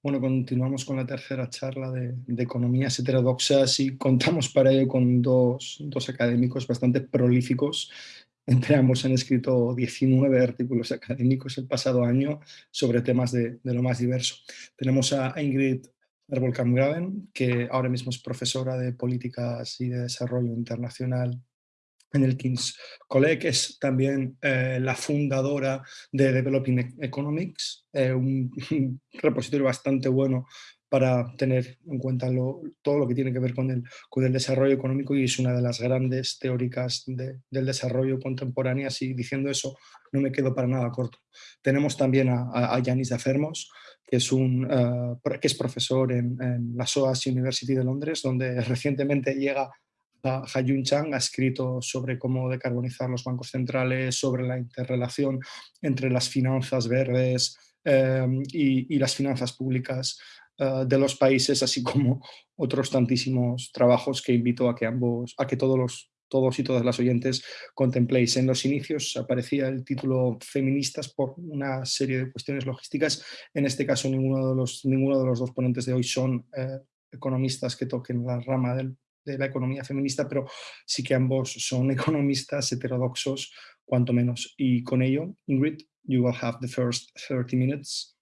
Bueno, continuamos con la tercera charla de, economías heterodoxas y contamos para ello con dos, académicos bastante prolíficos. Entre ambos han escrito 19 artículos académicos el pasado año sobre temas de, lo más diverso. Tenemos a Ingrid Herbolkamp-Graven, que ahora mismo es profesora de Políticas y de Desarrollo Internacional en el King's College, es también eh, la fundadora de Developing Economics, eh, un, repositorio bastante bueno para tener en cuenta todo lo que tiene que ver con el, con el desarrollo económico y es una de las grandes teóricas del desarrollo contemporáneo y diciendo eso no me quedo para nada corto. Tenemos también a, Yanis Afermos, que es, un, eh, que es profesor en, en la SOAS University de Londres, donde recientemente llega Ha-Yun Chang ha escrito sobre cómo decarbonizar los bancos centrales, sobre la interrelación entre las finanzas verdes em, y, las finanzas públicas eh, de los países, así como otros tantísimos trabajos que invito a que ambos, a que todos los todos y todas las oyentes contempléis. En los inicios aparecía el título feministas por una serie de cuestiones logísticas. En este caso ninguno de los, ninguno de los dos ponentes de hoy son eh, economistas que toquen la rama del de la economía feminista, pero sí que ambos son economistas heterodoxos, cuanto menos. Y con ello, Ingrid, you will have the first 30 minutes.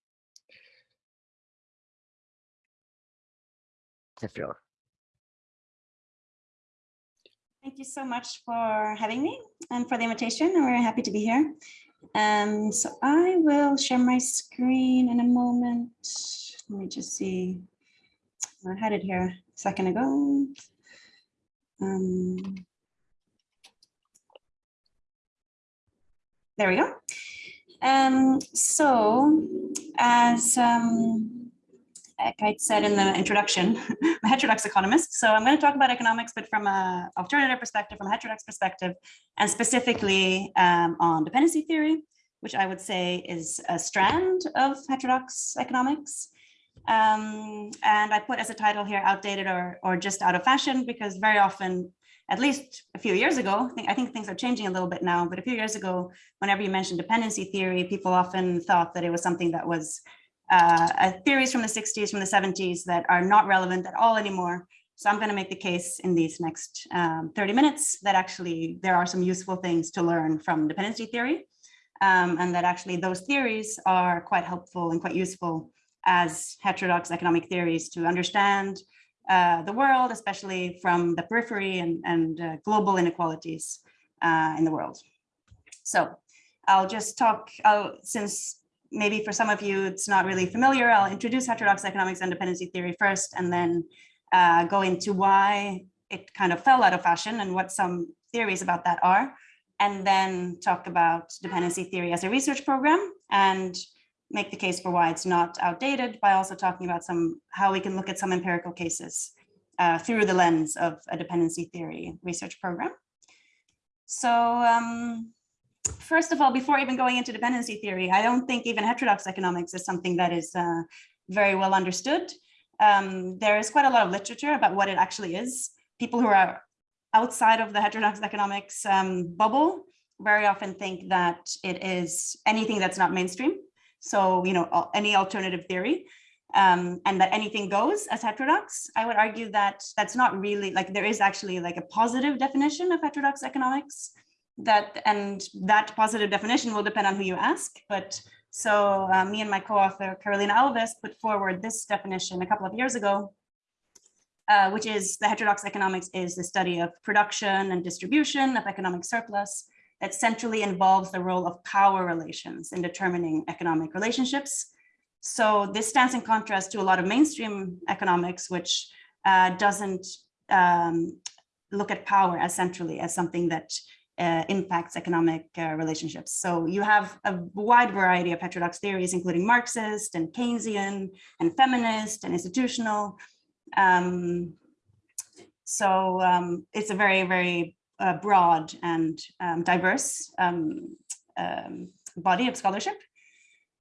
Thank you so much for having me and for the invitation. We're very happy to be here. Um, so I will share my screen in a moment. Let me just see. I had it here a second ago. Um, there we go. Um, so as um, I said in the introduction, I'm a heterodox economist. So I'm going to talk about economics, but from an alternative perspective, from a heterodox perspective, and specifically um, on dependency theory, which I would say is a strand of heterodox economics. Um, and I put as a title here, outdated or, or just out of fashion, because very often, at least a few years ago, I think, I think things are changing a little bit now, but a few years ago, whenever you mentioned dependency theory, people often thought that it was something that was uh, theories from the 60s, from the 70s that are not relevant at all anymore. So I'm going to make the case in these next um, 30 minutes that actually there are some useful things to learn from dependency theory um, and that actually those theories are quite helpful and quite useful as heterodox economic theories to understand uh, the world, especially from the periphery and, and uh, global inequalities uh, in the world. So I'll just talk, I'll, since maybe for some of you it's not really familiar, I'll introduce heterodox economics and dependency theory first, and then uh, go into why it kind of fell out of fashion and what some theories about that are, and then talk about dependency theory as a research program and make the case for why it's not outdated by also talking about some how we can look at some empirical cases uh, through the lens of a dependency theory research program. So um, first of all, before even going into dependency theory, I don't think even heterodox economics is something that is uh, very well understood. Um, there is quite a lot of literature about what it actually is. People who are outside of the heterodox economics um, bubble very often think that it is anything that's not mainstream. So, you know, any alternative theory um, and that anything goes as heterodox, I would argue that that's not really like there is actually like a positive definition of heterodox economics that and that positive definition will depend on who you ask. But so uh, me and my co-author Carolina Alves put forward this definition a couple of years ago, uh, which is the heterodox economics is the study of production and distribution of economic surplus that centrally involves the role of power relations in determining economic relationships. So this stands in contrast to a lot of mainstream economics, which uh, doesn't um, look at power as centrally as something that uh, impacts economic uh, relationships. So you have a wide variety of heterodox theories, including Marxist and Keynesian and feminist and institutional. Um, so um, it's a very, very uh, broad and um, diverse um, um, body of scholarship.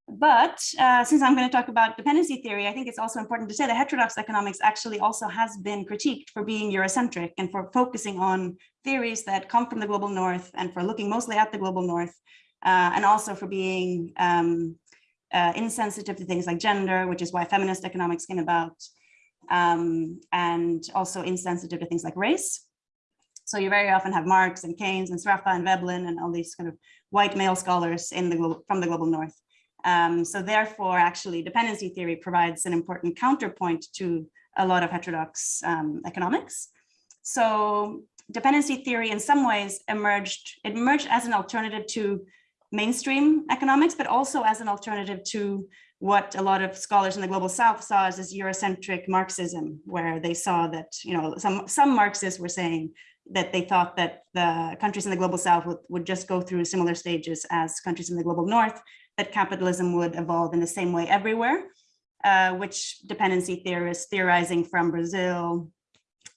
But uh, since I'm going to talk about dependency theory, I think it's also important to say that heterodox economics actually also has been critiqued for being Eurocentric and for focusing on theories that come from the global north and for looking mostly at the global north uh, and also for being um, uh, insensitive to things like gender, which is why feminist economics came about, um, and also insensitive to things like race. So you very often have Marx and Keynes and Sraffa and Veblen and all these kind of white male scholars in the from the global north. Um, so therefore, actually, dependency theory provides an important counterpoint to a lot of heterodox um, economics. So dependency theory in some ways emerged, it emerged as an alternative to mainstream economics, but also as an alternative to what a lot of scholars in the global south saw as this Eurocentric Marxism, where they saw that, you know, some, some Marxists were saying that they thought that the countries in the global south would, would just go through similar stages as countries in the global north, that capitalism would evolve in the same way everywhere, uh, which dependency theorists theorizing from Brazil,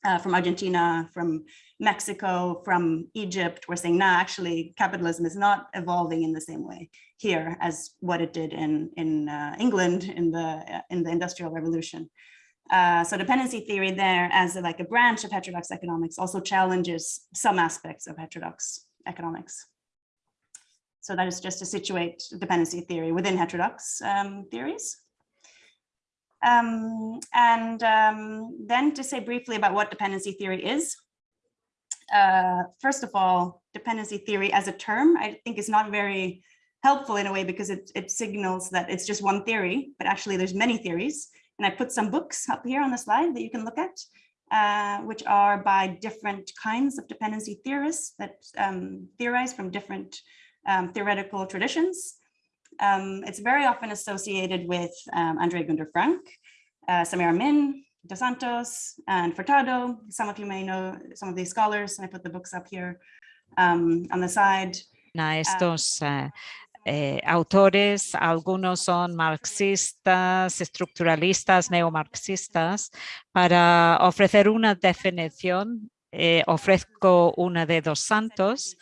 uh, from Argentina, from Mexico, from Egypt, were saying, nah, actually capitalism is not evolving in the same way here as what it did in, in uh, England in the, in the Industrial Revolution. Uh, so dependency theory there as a, like a branch of heterodox economics also challenges some aspects of heterodox economics. So that is just to situate dependency theory within heterodox um, theories. Um, and um, then to say briefly about what dependency theory is. Uh, first of all, dependency theory as a term, I think is not very helpful in a way because it, it signals that it's just one theory, but actually there's many theories. And I put some books up here on the slide that you can look at, uh, which are by different kinds of dependency theorists that um, theorize from different um, theoretical traditions. Um, it's very often associated with um, Andre Gunder Frank, uh, Samir Amin, Dos Santos, and Furtado. Some of you may know some of these scholars, and I put the books up here um, on the side. estos uh, eh, autores, algunos son marxistas, estructuralistas, neomarxistas. Para ofrecer una definición, eh, ofrezco una de Dos Santos,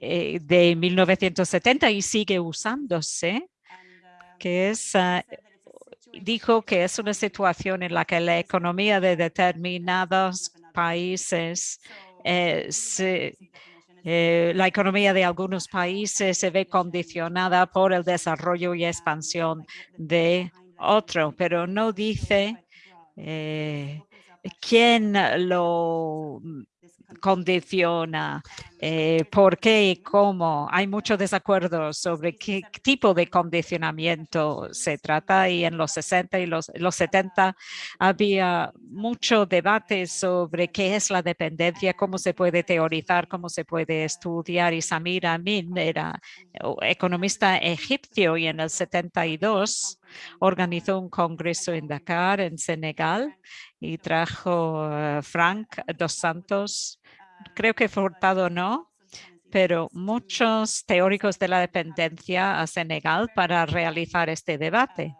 eh, de 1970 y sigue usándose, que es, dijo que es una situación en la que la economía de determinados países se, eh, la economía de algunos países se ve condicionada por el desarrollo y expansión de otro, pero no dice eh, quién lo condiciona, eh, por qué y cómo. Hay mucho desacuerdo sobre qué tipo de condicionamiento se trata y en los 60 y los, los 70 había mucho debate sobre qué es la dependencia, cómo se puede teorizar, cómo se puede estudiar. Y Samir Amin era economista egipcio y en el 72 organizó un congreso en Dakar, en Senegal, y trajo eh, Frank Dos Santos creo que Furtado no, pero muchos teóricos de la dependencia a Senegal para realizar este debate.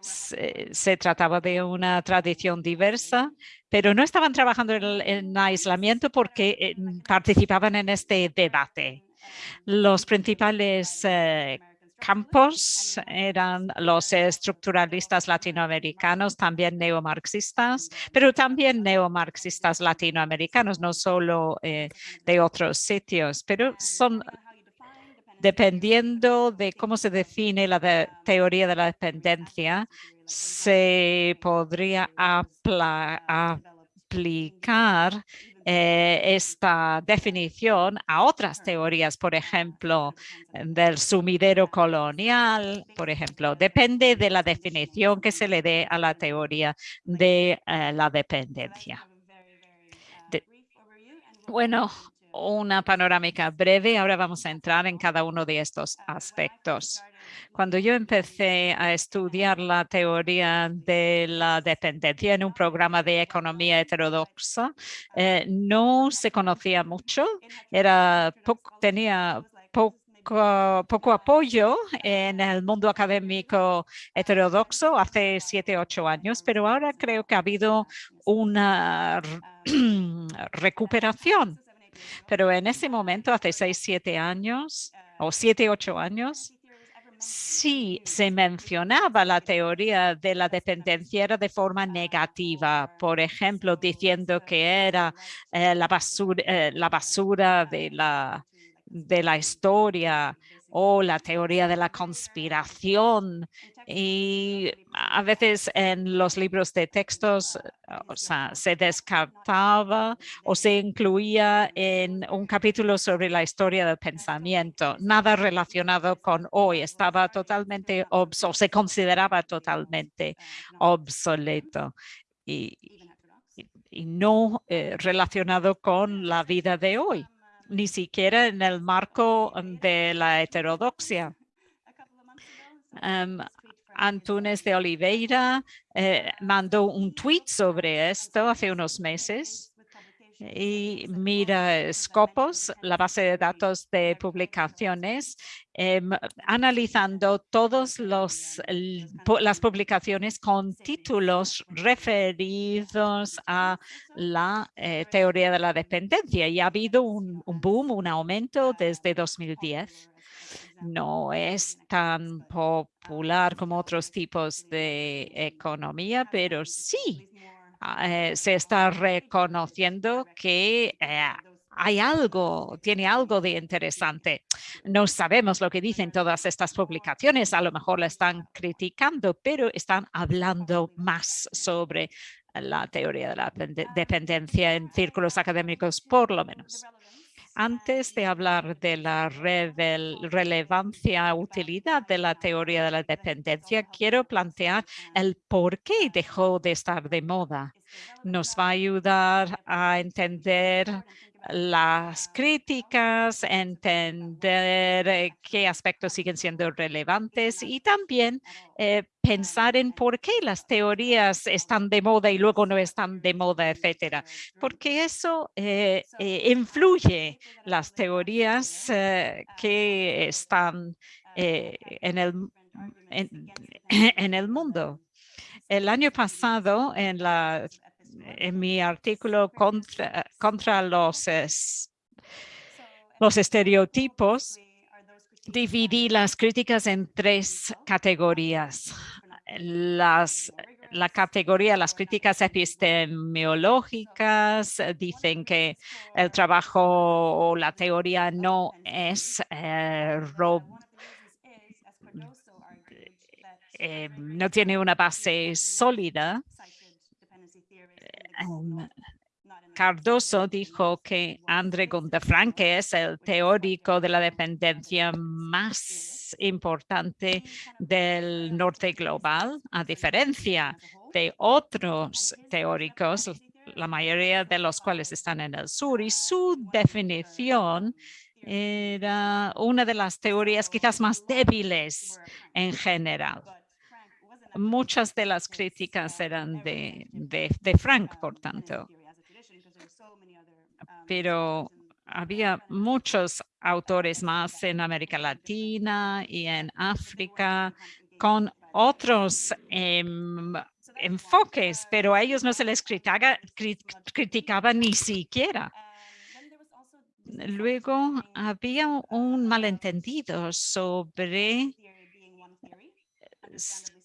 Se, trataba de una tradición diversa, pero no estaban trabajando en, aislamiento porque eh, participaban en este debate. Los principales eh, campos eran los estructuralistas latinoamericanos, también neomarxistas, pero también neomarxistas latinoamericanos, no solo eh, de otros sitios, pero son dependiendo de cómo se define la teoría de la dependencia, se podría aplicar eh, esta definición a otras teorías, por ejemplo, del sumidero colonial, por ejemplo, depende de la definición que se le dé a la teoría de eh, la dependencia. bueno, una panorámica breve. Ahora vamos a entrar en cada uno de estos aspectos. Cuando yo empecé a estudiar la teoría de la dependencia en un programa de economía heterodoxa, eh, no se conocía mucho, tenía poco, apoyo en el mundo académico heterodoxo hace siete, ocho años, pero ahora creo que ha habido una recuperación. Pero en ese momento, hace seis, siete años o siete, ocho años, si se mencionaba la teoría de la dependencia de forma negativa, por ejemplo, diciendo que era eh, la, basura, eh, la basura de la, de la historia o la teoría de la conspiración. Y a veces en los libros de textos o sea, se descartaba o se incluía en un capítulo sobre la historia del pensamiento, nada relacionado con hoy, estaba totalmente o se consideraba totalmente obsoleto y, y no eh, relacionado con la vida de hoy, ni siquiera en el marco de la heterodoxia. Um, Antunes de Oliveira eh, mandó un tweet sobre esto hace unos meses y mira Scopus, la base de datos de publicaciones, em, analizando todas las publicaciones con títulos referidos a la eh, teoría de la dependencia. Y ha habido un, boom, un aumento desde 2010 no es tan popular como otros tipos de economía, pero sí eh, se está reconociendo que eh, hay algo, tiene algo de interesante. No sabemos lo que dicen todas estas publicaciones, a lo mejor la están criticando, pero están hablando más sobre la teoría de la dependencia en círculos académicos, por lo menos. Antes de hablar de la relevancia, utilidad de la teoría de la dependencia, quiero plantear el por qué dejó de estar de moda. Nos va a ayudar a entender las críticas, entender eh, qué aspectos siguen siendo relevantes y también eh, pensar en por qué las teorías están de moda y luego no están de moda, etcétera. Porque eso eh, influye las teorías que están en, el, en el mundo. El año pasado, en la en mi artículo contra, contra los, los estereotipos, dividí las críticas en tres categorías. Las, la categoría, las críticas epistemológicas dicen que el trabajo o la teoría no es eh, eh, no tiene una base sólida Cardoso dijo que André Gunther que es el teórico de la dependencia más importante del norte global, a diferencia de otros teóricos, la mayoría de los cuales están en el sur, y su definición era una de las teorías quizás más débiles en general muchas de las críticas eran de, de, Frank, por tanto. Pero había muchos autores más en América Latina y en África con otros em, enfoques, pero a ellos no se les criticaba, criticaba ni siquiera. Luego había un malentendido sobre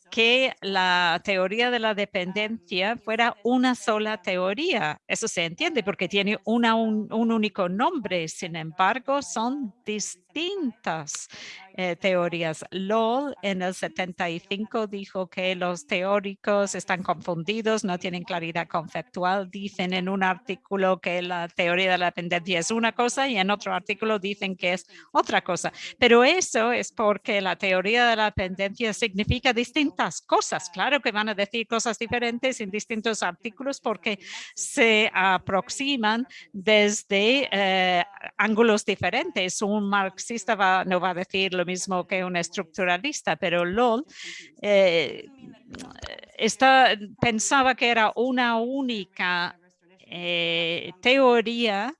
que la teoría de la dependencia fuera una sola teoría. Eso se entiende porque tiene una, un, único nombre. Sin embargo, son distintas eh, teorías. Lowell en el 75 dijo que los teóricos están confundidos, no tienen claridad conceptual. Dicen en un artículo que la teoría de la dependencia es una cosa y en otro artículo dicen que es otra cosa. Pero eso es porque la teoría de la dependencia significa distintas cosas. Claro que van a decir cosas diferentes en distintos artículos porque se aproximan desde eh, ángulos diferentes. Un marxista no va a decir lo mismo que un estructuralista, pero LOL eh, pensaba que era una única eh, teoría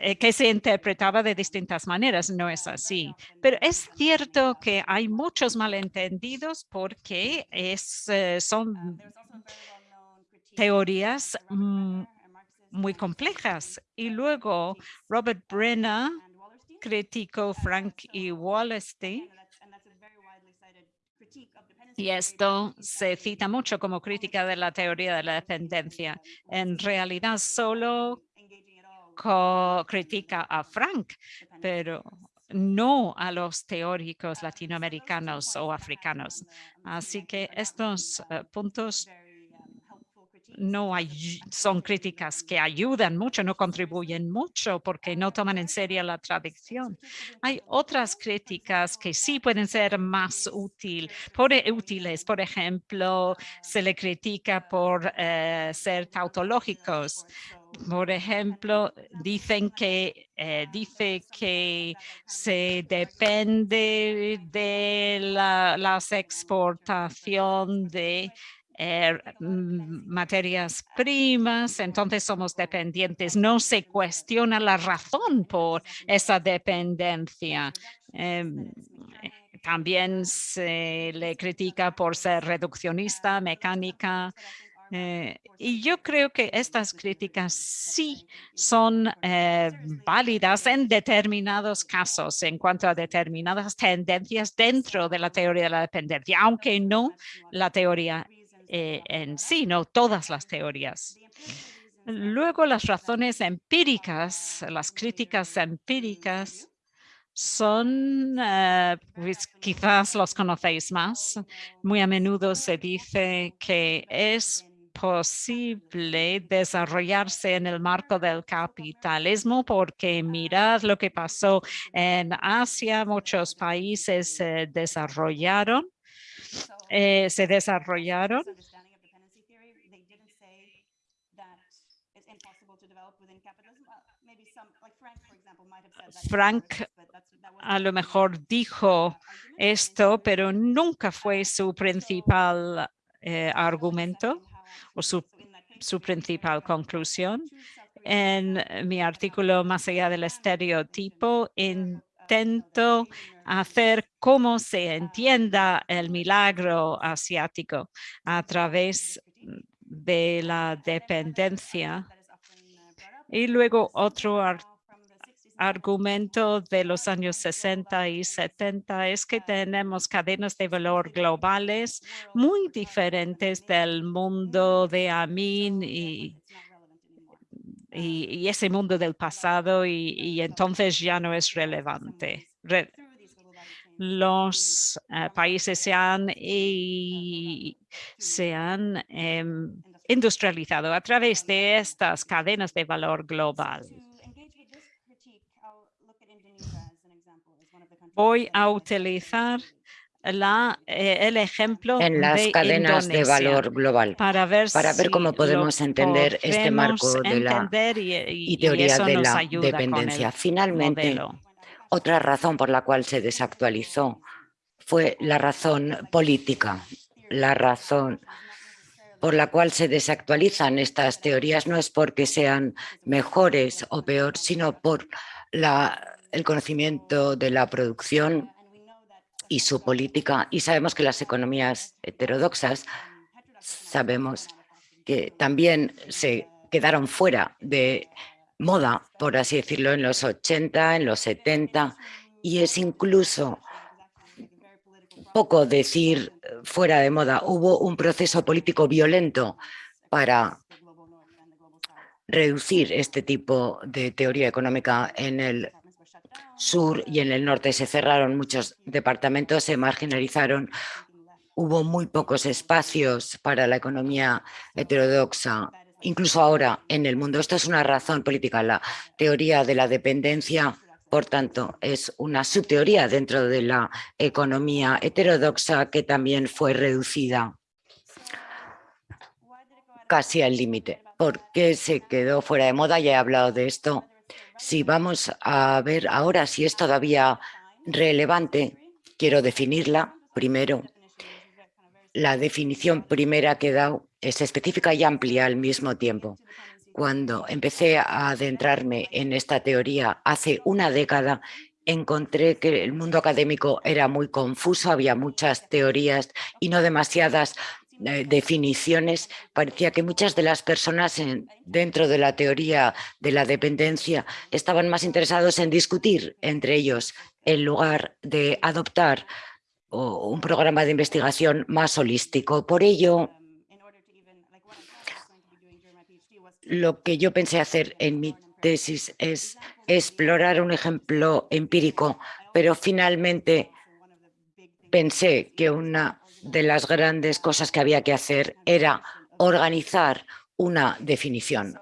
eh, que se interpretaba de distintas maneras, no es así. Pero es cierto que hay muchos malentendidos porque son teorías muy complejas. Y luego Robert Brenner criticó Frank y Wallerstein. Y esto se cita mucho como crítica de la teoría de la dependencia. En realidad solo critica a Frank, pero no a los teóricos latinoamericanos o africanos. Así que estos eh, puntos no hay, son críticas que ayudan mucho, no contribuyen mucho porque no toman en serio la tradición. Hay otras críticas que sí pueden ser más útil, por, e, útiles. Por ejemplo, se le critica por eh, ser tautológicos. Por ejemplo, dicen que eh, dice que se depende de la, las exportación de Er, mm, materias primas, entonces somos dependientes. No se cuestiona la razón por esa dependencia. Em, también se le critica por ser reduccionista, mecánica, eh, y yo creo que estas críticas sí son eh, válidas en determinados casos en cuanto a determinadas tendencias dentro de la teoría de la dependencia, aunque no la teoría eh, en sí, no todas las teorías. Luego las razones empíricas, las críticas empíricas son, eh, pues quizás los conocéis más. Muy a menudo se dice que es posible desarrollarse en el marco del capitalismo porque mirad lo que pasó en Asia, muchos países se desarrollaron eh, se desarrollaron. Frank a lo mejor dijo esto, pero nunca fue su principal eh, argumento o su, su principal conclusión. En mi artículo Más allá del estereotipo, en intento hacer cómo se entienda el milagro asiático a través de la dependencia. Y luego otro argumento de los años 60 y 70 es que tenemos cadenas de valor globales muy diferentes del mundo de Amin y y, ese mundo del pasado y, entonces ya no es relevante. los eh, países se han, se han em, industrializado a través de estas cadenas de valor global. Voy a utilizar la, eh, el ejemplo en las cadenas de valor global para ver, para ver cómo podemos entender este marco de la y, teoría de la dependencia. Finalmente, otra razón por la cual se desactualizó fue la razón política, la razón por la cual se desactualizan estas teorías no es porque sean mejores o peor, sino por la, el conocimiento de la producción y su política. Y sabemos que las economías heterodoxas, sabemos que también se quedaron fuera de moda, por así decirlo, en los 80, en los 70, y es incluso poco decir fuera de moda. Hubo un proceso político violento para reducir este tipo de teoría económica en el sur y en el norte se cerraron muchos departamentos, se marginalizaron, hubo muy pocos espacios para la economía heterodoxa, incluso ahora en el mundo. Esto es una razón política. La teoría de la dependencia, por tanto, es una subteoría dentro de la economía heterodoxa que también fue reducida casi al límite. ¿Por qué se quedó fuera de moda? Ya he hablado de esto si vamos a ver ahora si es todavía relevante, quiero definirla primero. La definición primera que he dado es específica y amplia al mismo tiempo. Cuando empecé a adentrarme en esta teoría hace una década, encontré que el mundo académico era muy confuso, había muchas teorías y no demasiadas definiciones, parecía que muchas de las personas dentro de la teoría de la dependencia estaban más interesados en discutir entre ellos en lugar de adoptar un programa de investigación más holístico. Por ello, lo que yo pensé hacer en mi tesis es explorar un ejemplo empírico pero finalmente pensé que una de las grandes cosas que había que hacer era organizar una definición.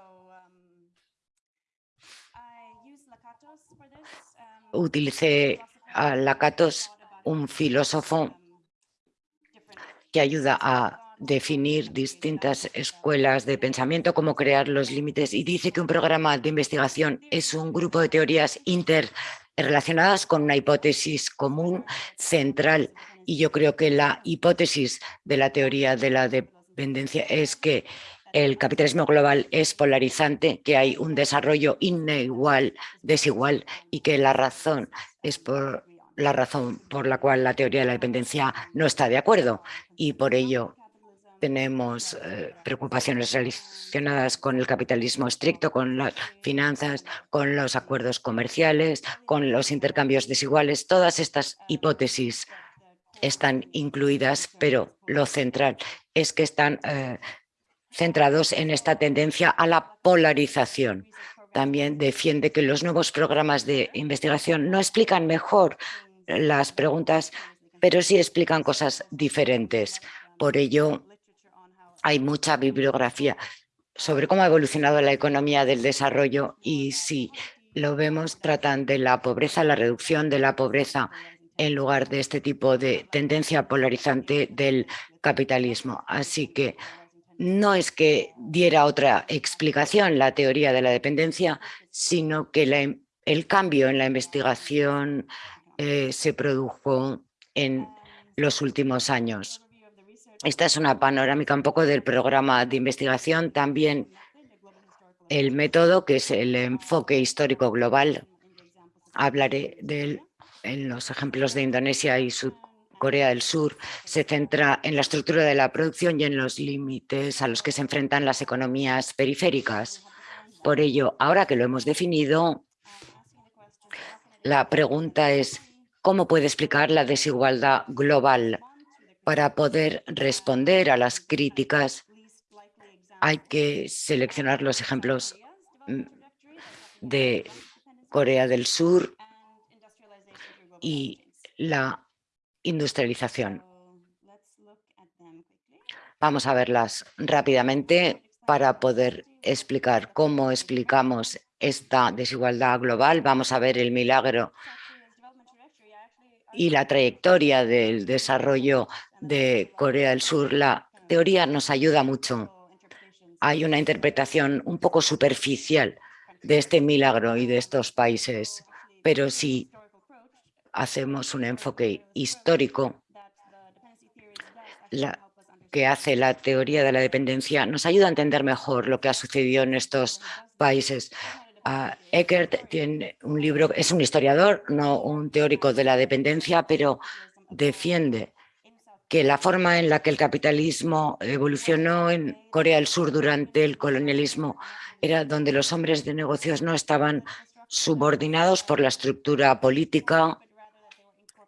Utilicé a Lakatos, un filósofo que ayuda a definir distintas escuelas de pensamiento, cómo crear los límites y dice que un programa de investigación es un grupo de teorías interrelacionadas con una hipótesis común central y yo creo que la hipótesis de la teoría de la dependencia es que el capitalismo global es polarizante, que hay un desarrollo inigual, desigual y que la razón es por la razón por la cual la teoría de la dependencia no está de acuerdo y por ello tenemos eh, preocupaciones relacionadas con el capitalismo estricto, con las finanzas, con los acuerdos comerciales, con los intercambios desiguales. Todas estas hipótesis están incluidas, pero lo central es que están eh, centrados en esta tendencia a la polarización. También defiende que los nuevos programas de investigación no explican mejor las preguntas, pero sí explican cosas diferentes. Por ello, hay mucha bibliografía sobre cómo ha evolucionado la economía del desarrollo y si lo vemos, tratan de la pobreza, la reducción de la pobreza en lugar de este tipo de tendencia polarizante del capitalismo. Así que no es que diera otra explicación la teoría de la dependencia, sino que el cambio en la investigación eh, se produjo en los últimos años. Esta es una panorámica un poco del programa de investigación, también el método que es el enfoque histórico global. Hablaré de él en los ejemplos de Indonesia y Corea del Sur. Se centra en la estructura de la producción y en los límites a los que se enfrentan las economías periféricas. Por ello, ahora que lo hemos definido, la pregunta es ¿cómo puede explicar la desigualdad global? Para poder responder a las críticas hay que seleccionar los ejemplos mm, de Corea del Sur y la industrialización. Vamos a verlas rápidamente para poder explicar cómo explicamos esta desigualdad global. Vamos a ver el milagro y la trayectoria del desarrollo de Corea del Sur, la teoría nos ayuda mucho. Hay una interpretación un poco superficial de este milagro y de estos países, pero si hacemos un enfoque histórico, que hace la teoría de la dependencia, nos ayuda a entender mejor lo que ha sucedido en estos países. Eckert tiene un libro, es un historiador, no un teórico de la dependencia, pero defiende que la forma en la que el capitalismo evolucionó en Corea del Sur durante el colonialismo era donde los hombres de negocios no estaban subordinados por la estructura política,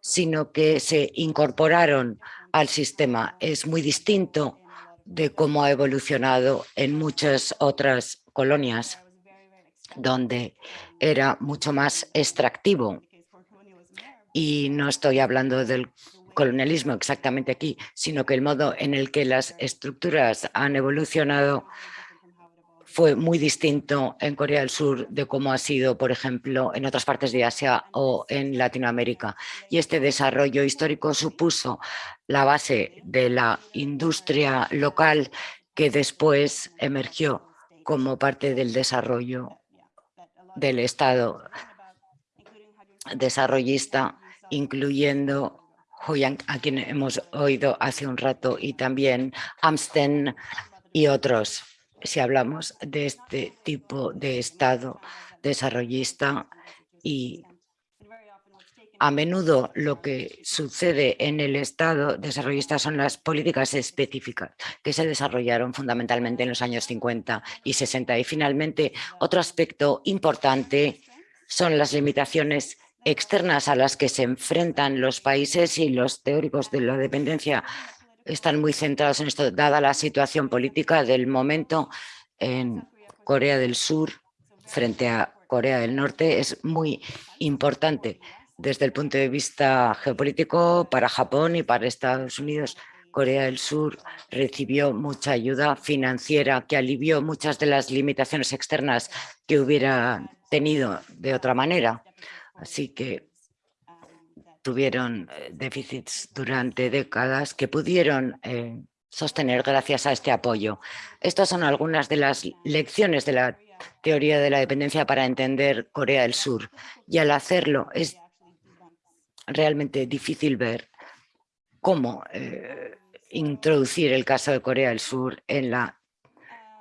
sino que se incorporaron al sistema. Es muy distinto de cómo ha evolucionado en muchas otras colonias donde era mucho más extractivo. Y no estoy hablando del colonialismo exactamente aquí, sino que el modo en el que las estructuras han evolucionado fue muy distinto en Corea del Sur de cómo ha sido, por ejemplo, en otras partes de Asia o en Latinoamérica. Y este desarrollo histórico supuso la base de la industria local que después emergió como parte del desarrollo del Estado desarrollista, incluyendo Hoyang, a quien hemos oído hace un rato, y también Amsten y otros. Si hablamos de este tipo de Estado desarrollista y a menudo lo que sucede en el Estado desarrollista son las políticas específicas que se desarrollaron fundamentalmente en los años 50 y 60. Y finalmente, otro aspecto importante son las limitaciones externas a las que se enfrentan los países y los teóricos de la dependencia están muy centrados en esto, dada la situación política del momento en Corea del Sur frente a Corea del Norte, es muy importante desde el punto de vista geopolítico para Japón y para Estados Unidos. Corea del Sur recibió mucha ayuda financiera que alivió muchas de las limitaciones externas que hubiera tenido de otra manera. Así que tuvieron eh, déficits durante décadas que pudieron eh, sostener gracias a este apoyo. Estas son algunas de las lecciones de la teoría de la dependencia para entender Corea del Sur. Y al hacerlo es realmente difícil ver cómo eh, introducir el caso de Corea del Sur en la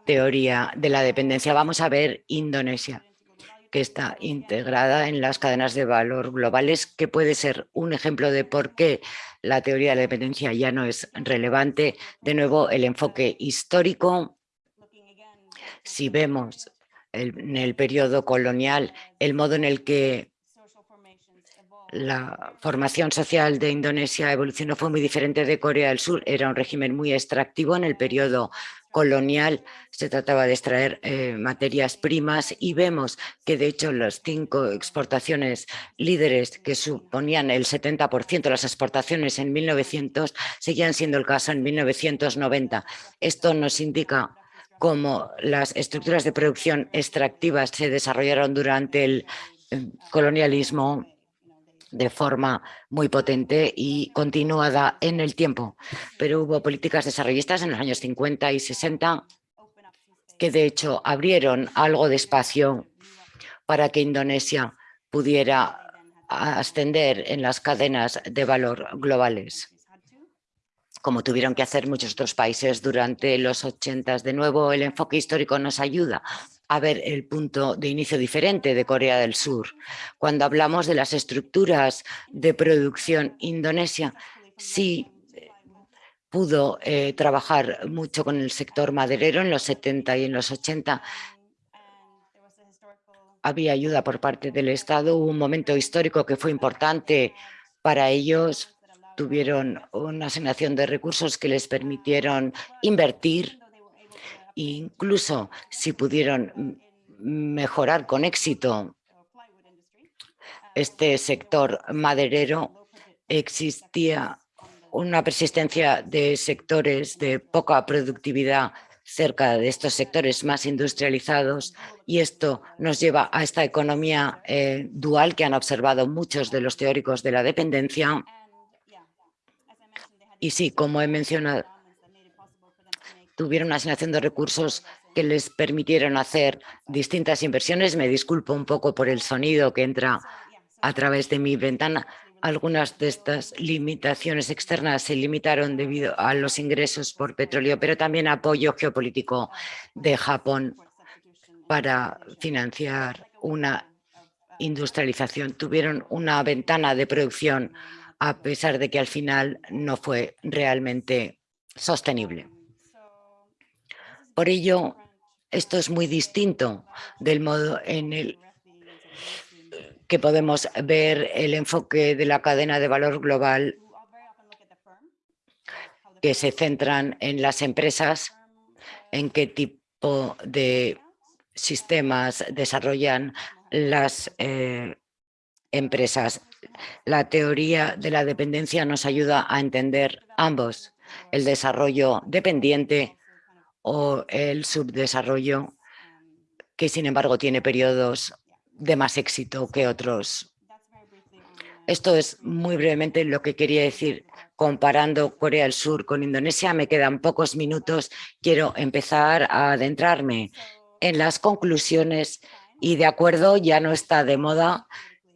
teoría de la dependencia. Vamos a ver Indonesia, que está integrada en las cadenas de valor globales, que puede ser un ejemplo de por qué la teoría de la dependencia ya no es relevante. De nuevo, el enfoque histórico. Si vemos en el periodo colonial el modo en el que la formación social de Indonesia evolucionó fue muy diferente de Corea del Sur. Era un régimen muy extractivo en el periodo colonial. Se trataba de extraer eh, materias primas y vemos que de hecho las cinco exportaciones líderes que suponían el 70% de las exportaciones en 1900 seguían siendo el caso en 1990. Esto nos indica cómo las estructuras de producción extractivas se desarrollaron durante el eh, colonialismo de forma muy potente y continuada en el tiempo. Pero hubo políticas desarrollistas en los años 50 y 60 que de hecho abrieron algo de espacio para que Indonesia pudiera ascender en las cadenas de valor globales como tuvieron que hacer muchos otros países durante los 80. De nuevo, el enfoque histórico nos ayuda a ver el punto de inicio diferente de Corea del Sur. Cuando hablamos de las estructuras de producción indonesia, sí pudo eh, trabajar mucho con el sector maderero en los 70 y en los 80. Había ayuda por parte del Estado, hubo un momento histórico que fue importante para ellos, tuvieron una asignación de recursos que les permitieron invertir incluso si pudieron mejorar con éxito este sector maderero, existía una persistencia de sectores de poca productividad cerca de estos sectores más industrializados y esto nos lleva a esta economía eh, dual que han observado muchos de los teóricos de la dependencia. Y sí, como he mencionado, tuvieron una asignación de recursos que les permitieron hacer distintas inversiones. Me disculpo un poco por el sonido que entra a través de mi ventana. Algunas de estas limitaciones externas se limitaron debido a los ingresos por petróleo, pero también apoyo geopolítico de Japón para financiar una industrialización. Tuvieron una ventana de producción a pesar de que al final no fue realmente sostenible. Por ello, esto es muy distinto del modo en el que podemos ver el enfoque de la cadena de valor global que se centran en las empresas, en qué tipo de sistemas desarrollan las eh, empresas. La teoría de la dependencia nos ayuda a entender ambos, el desarrollo dependiente o el subdesarrollo, que sin embargo tiene periodos de más éxito que otros. Esto es muy brevemente lo que quería decir comparando Corea del Sur con Indonesia. Me quedan pocos minutos. Quiero empezar a adentrarme en las conclusiones y de acuerdo, ya no está de moda,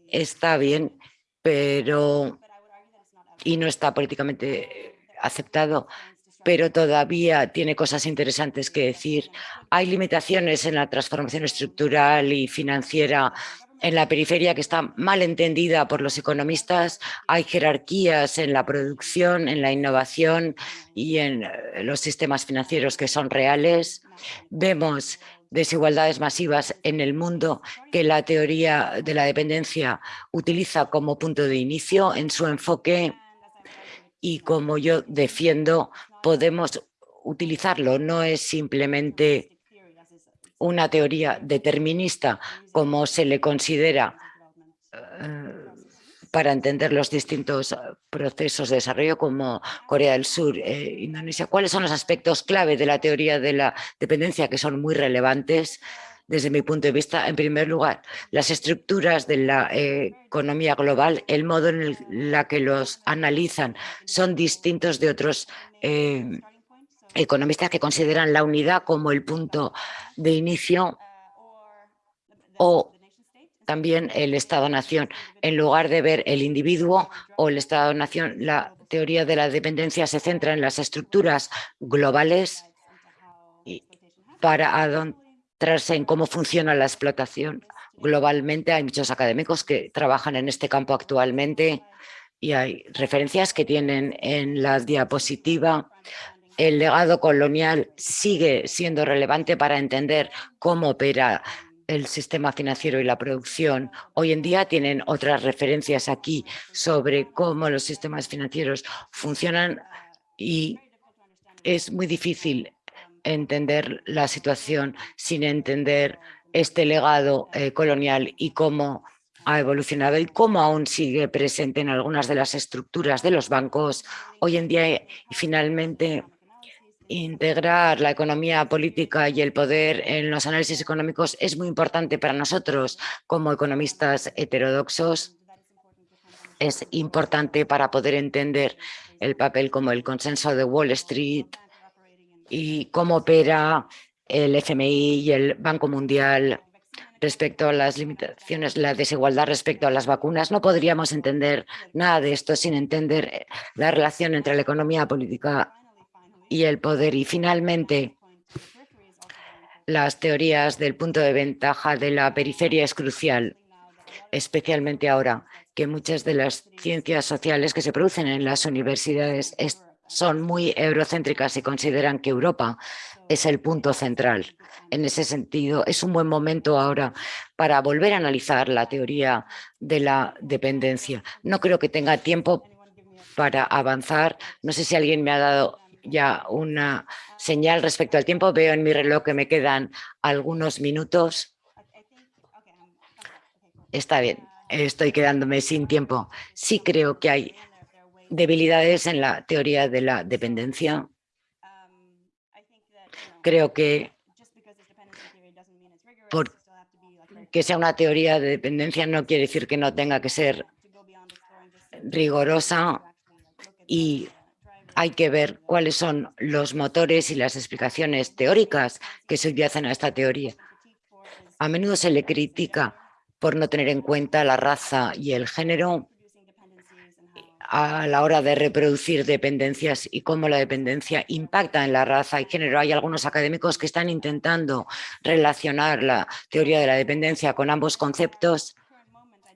está bien, pero y no está políticamente aceptado, pero todavía tiene cosas interesantes que decir. Hay limitaciones en la transformación estructural y financiera en la periferia que está mal entendida por los economistas. Hay jerarquías en la producción, en la innovación y en eh, los sistemas financieros que son reales. Vemos desigualdades masivas en el mundo que la teoría de la dependencia utiliza como punto de inicio en su enfoque y como yo defiendo podemos utilizarlo, no es simplemente una teoría determinista como se le considera eh, para entender los distintos procesos de desarrollo como Corea del Sur, e Indonesia. ¿Cuáles son los aspectos clave de la teoría de la dependencia que son muy relevantes? desde mi punto de vista, en primer lugar, las estructuras de la eh, economía global, el modo en el que los analizan son distintos de otros eh, economistas que consideran la unidad como el punto de inicio o también el Estado-Nación. En lugar de ver el individuo o el Estado-Nación, la teoría de la dependencia se centra en las estructuras globales para adentrarse en cómo funciona la explotación globalmente. Hay muchos académicos que trabajan en este campo actualmente y hay referencias que tienen en la diapositiva el legado colonial sigue siendo relevante para entender cómo opera el sistema financiero y la producción. Hoy en día tienen otras referencias aquí sobre cómo los sistemas financieros funcionan y es muy difícil entender la situación sin entender este legado eh, colonial y cómo ha evolucionado y cómo aún sigue presente en algunas de las estructuras de los bancos hoy en día y finalmente integrar la economía política y el poder en los análisis económicos es muy importante para nosotros como economistas heterodoxos. Es importante para poder entender el papel como el consenso de Wall Street y cómo opera el FMI y el Banco Mundial respecto a las limitaciones, la desigualdad respecto a las vacunas. No podríamos entender nada de esto sin entender la relación entre la economía política y el poder. Y finalmente, las teorías del punto de ventaja de la periferia es crucial, especialmente ahora que muchas de las ciencias sociales que se producen en las universidades son muy eurocéntricas y consideran que Europa es el punto central. En ese sentido, es un buen momento ahora para volver a analizar la teoría de la dependencia. No creo que tenga tiempo para avanzar. No sé si alguien me ha dado ya una señal respecto al tiempo. Veo en mi reloj que me quedan algunos minutos. Está bien, estoy quedándome sin tiempo. Sí creo que hay debilidades en la teoría de la dependencia. Creo que porque sea una teoría de dependencia no quiere decir que no tenga que ser rigurosa y hay que ver cuáles son los motores y las explicaciones teóricas que subyacen a esta teoría. A menudo se le critica por no tener en cuenta la raza y el género a la hora de reproducir dependencias y cómo la dependencia impacta en la raza y género. Hay algunos académicos que están intentando relacionar la teoría de la dependencia con ambos conceptos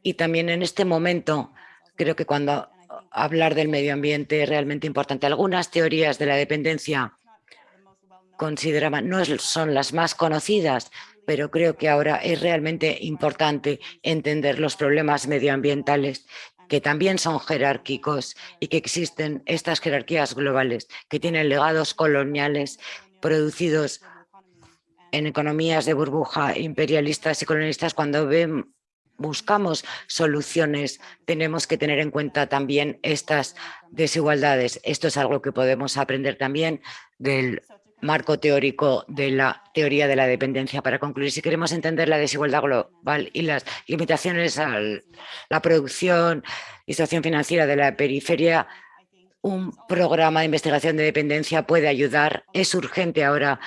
y también en este momento creo que cuando hablar del medio ambiente es realmente importante. Algunas teorías de la dependencia consideraban, no son las más conocidas, pero creo que ahora es realmente importante entender los problemas medioambientales que también son jerárquicos y que existen estas jerarquías globales que tienen legados coloniales producidos en economías de burbuja imperialistas y colonialistas cuando ven, buscamos soluciones, tenemos que tener en cuenta también estas desigualdades. Esto es algo que podemos aprender también del marco teórico de la teoría de la dependencia. Para concluir, si queremos entender la desigualdad global y las limitaciones a la producción y situación financiera de la periferia, un programa de investigación de dependencia puede ayudar. Es urgente ahora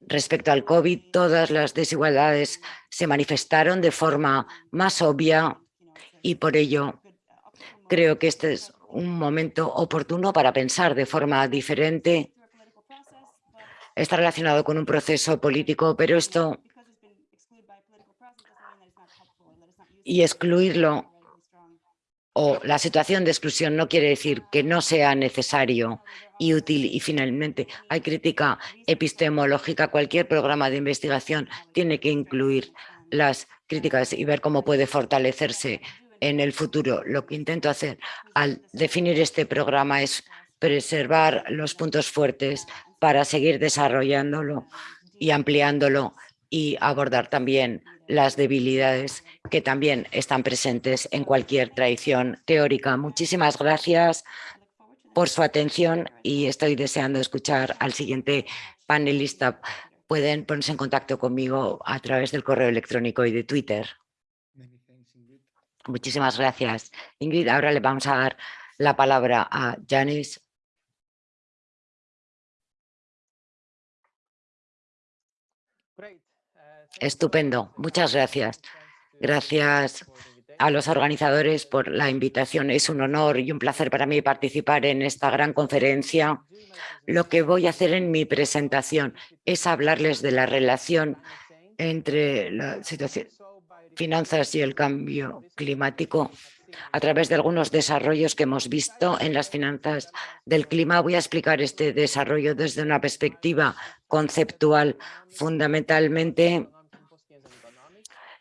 Respecto al COVID, todas las desigualdades se manifestaron de forma más obvia y por ello creo que este es un momento oportuno para pensar de forma diferente. Está relacionado con un proceso político, pero esto y excluirlo o la situación de exclusión no quiere decir que no sea necesario y útil. Y finalmente, hay crítica epistemológica. Cualquier programa de investigación tiene que incluir las críticas y ver cómo puede fortalecerse en el futuro. Lo que intento hacer al definir este programa es preservar los puntos fuertes para seguir desarrollándolo y ampliándolo y abordar también las debilidades que también están presentes en cualquier tradición teórica. Muchísimas gracias por su atención y estoy deseando escuchar al siguiente panelista. Pueden ponerse en contacto conmigo a través del correo electrónico y de Twitter. Muchísimas gracias. Ingrid, ahora le vamos a dar la palabra a Janice. Estupendo, muchas gracias. Gracias a los organizadores por la invitación. Es un honor y un placer para mí participar en esta gran conferencia. Lo que voy a hacer en mi presentación es hablarles de la relación entre la finanzas y el cambio climático a través de algunos desarrollos que hemos visto en las finanzas del clima. Voy a explicar este desarrollo desde una perspectiva conceptual, fundamentalmente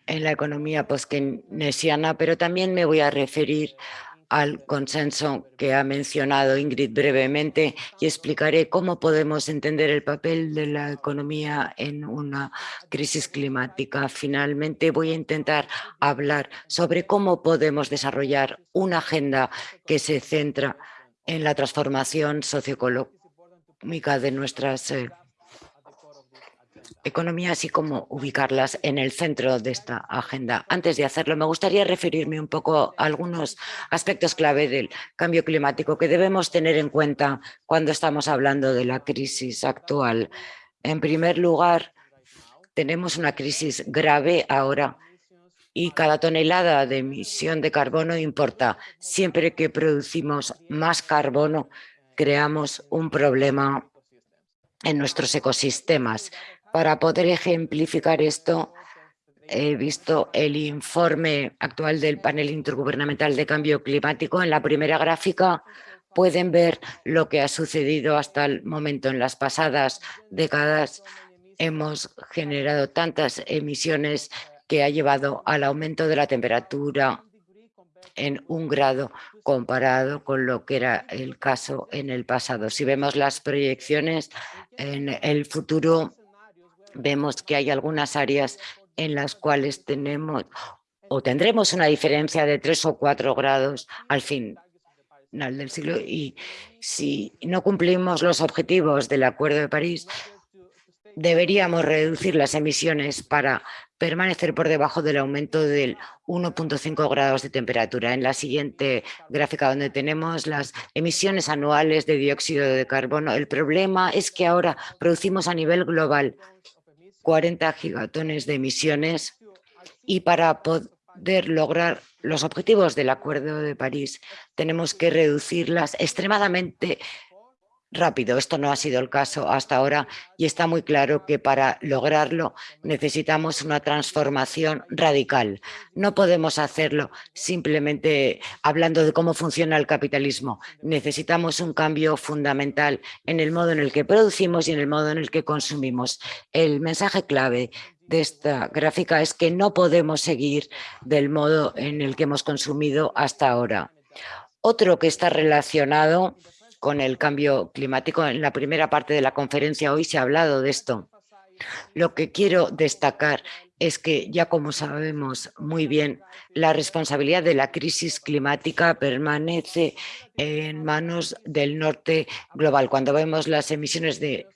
en la economía post-keynesiana, pero también me voy a referir al consenso que ha mencionado Ingrid brevemente y explicaré cómo podemos entender el papel de la economía en una crisis climática. Finalmente voy a intentar hablar sobre cómo podemos desarrollar una agenda que se centra en la transformación socioeconómica de nuestras eh, economía, así como ubicarlas en el centro de esta agenda. Antes de hacerlo, me gustaría referirme un poco a algunos aspectos clave del cambio climático que debemos tener en cuenta cuando estamos hablando de la crisis actual. En primer lugar, tenemos una crisis grave ahora y cada tonelada de emisión de carbono importa. Siempre que producimos más carbono, creamos un problema en nuestros ecosistemas. Para poder ejemplificar esto, he visto el informe actual del panel intergubernamental de cambio climático. En la primera gráfica pueden ver lo que ha sucedido hasta el momento. En las pasadas décadas hemos generado tantas emisiones que ha llevado al aumento de la temperatura en un grado comparado con lo que era el caso en el pasado. Si vemos las proyecciones en el futuro, vemos que hay algunas áreas en las cuales tenemos o tendremos una diferencia de tres o cuatro grados al final del siglo y si no cumplimos los objetivos del Acuerdo de París, deberíamos reducir las emisiones para permanecer por debajo del aumento del 1.5 grados de temperatura. En la siguiente gráfica donde tenemos las emisiones anuales de dióxido de carbono, el problema es que ahora producimos a nivel global 40 gigatones de emisiones y para poder lograr los objetivos del Acuerdo de París tenemos que reducirlas extremadamente rápido. Esto no ha sido el caso hasta ahora y está muy claro que para lograrlo necesitamos una transformación radical. No podemos hacerlo simplemente hablando de cómo funciona el capitalismo. Necesitamos un cambio fundamental en el modo en el que producimos y en el modo en el que consumimos. El mensaje clave de esta gráfica es que no podemos seguir del modo en el que hemos consumido hasta ahora. Otro que está relacionado con el cambio climático. En la primera parte de la conferencia hoy se ha hablado de esto. Lo que quiero destacar es que ya como sabemos muy bien, la responsabilidad de la crisis climática permanece en manos del norte global. Cuando vemos las emisiones de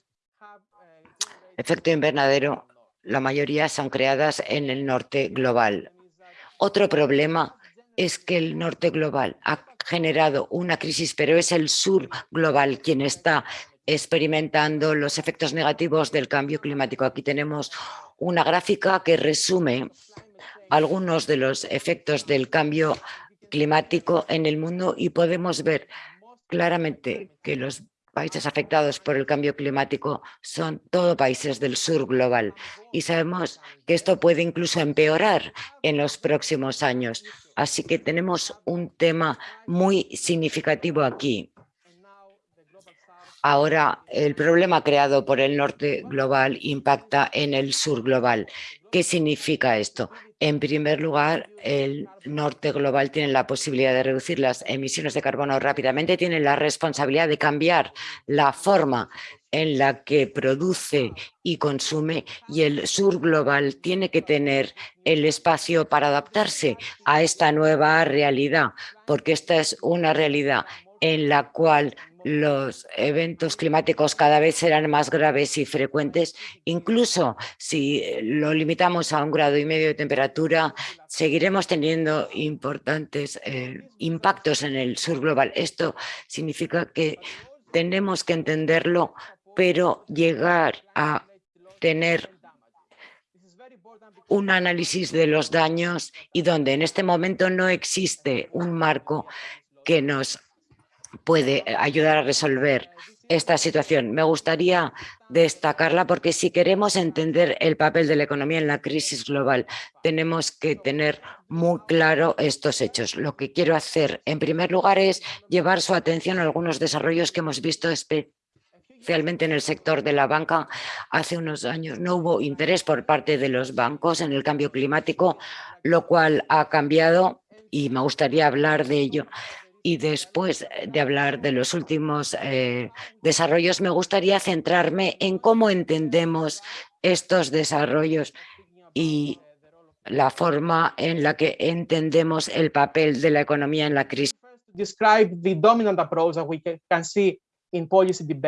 efecto invernadero, la mayoría son creadas en el norte global. Otro problema es que el norte global ha generado una crisis, pero es el sur global quien está experimentando los efectos negativos del cambio climático. Aquí tenemos una gráfica que resume algunos de los efectos del cambio climático en el mundo y podemos ver claramente que los países afectados por el cambio climático son todos países del sur global y sabemos que esto puede incluso empeorar en los próximos años. Así que tenemos un tema muy significativo aquí. Ahora, el problema creado por el norte global impacta en el sur global. ¿Qué significa esto? En primer lugar, el norte global tiene la posibilidad de reducir las emisiones de carbono rápidamente, tiene la responsabilidad de cambiar la forma en la que produce y consume y el sur global tiene que tener el espacio para adaptarse a esta nueva realidad, porque esta es una realidad en la cual los eventos climáticos cada vez serán más graves y frecuentes. Incluso si lo limitamos a un grado y medio de temperatura, seguiremos teniendo importantes eh, impactos en el sur global. Esto significa que tenemos que entenderlo, pero llegar a tener un análisis de los daños y donde en este momento no existe un marco que nos puede ayudar a resolver esta situación. Me gustaría destacarla porque si queremos entender el papel de la economía en la crisis global, tenemos que tener muy claro estos hechos. Lo que quiero hacer, en primer lugar, es llevar su atención a algunos desarrollos que hemos visto especialmente en el sector de la banca. Hace unos años no hubo interés por parte de los bancos en el cambio climático, lo cual ha cambiado y me gustaría hablar de ello y después de hablar de los últimos eh, desarrollos, me gustaría centrarme en cómo entendemos estos desarrollos y la forma en la que entendemos el papel de la economía en la crisis.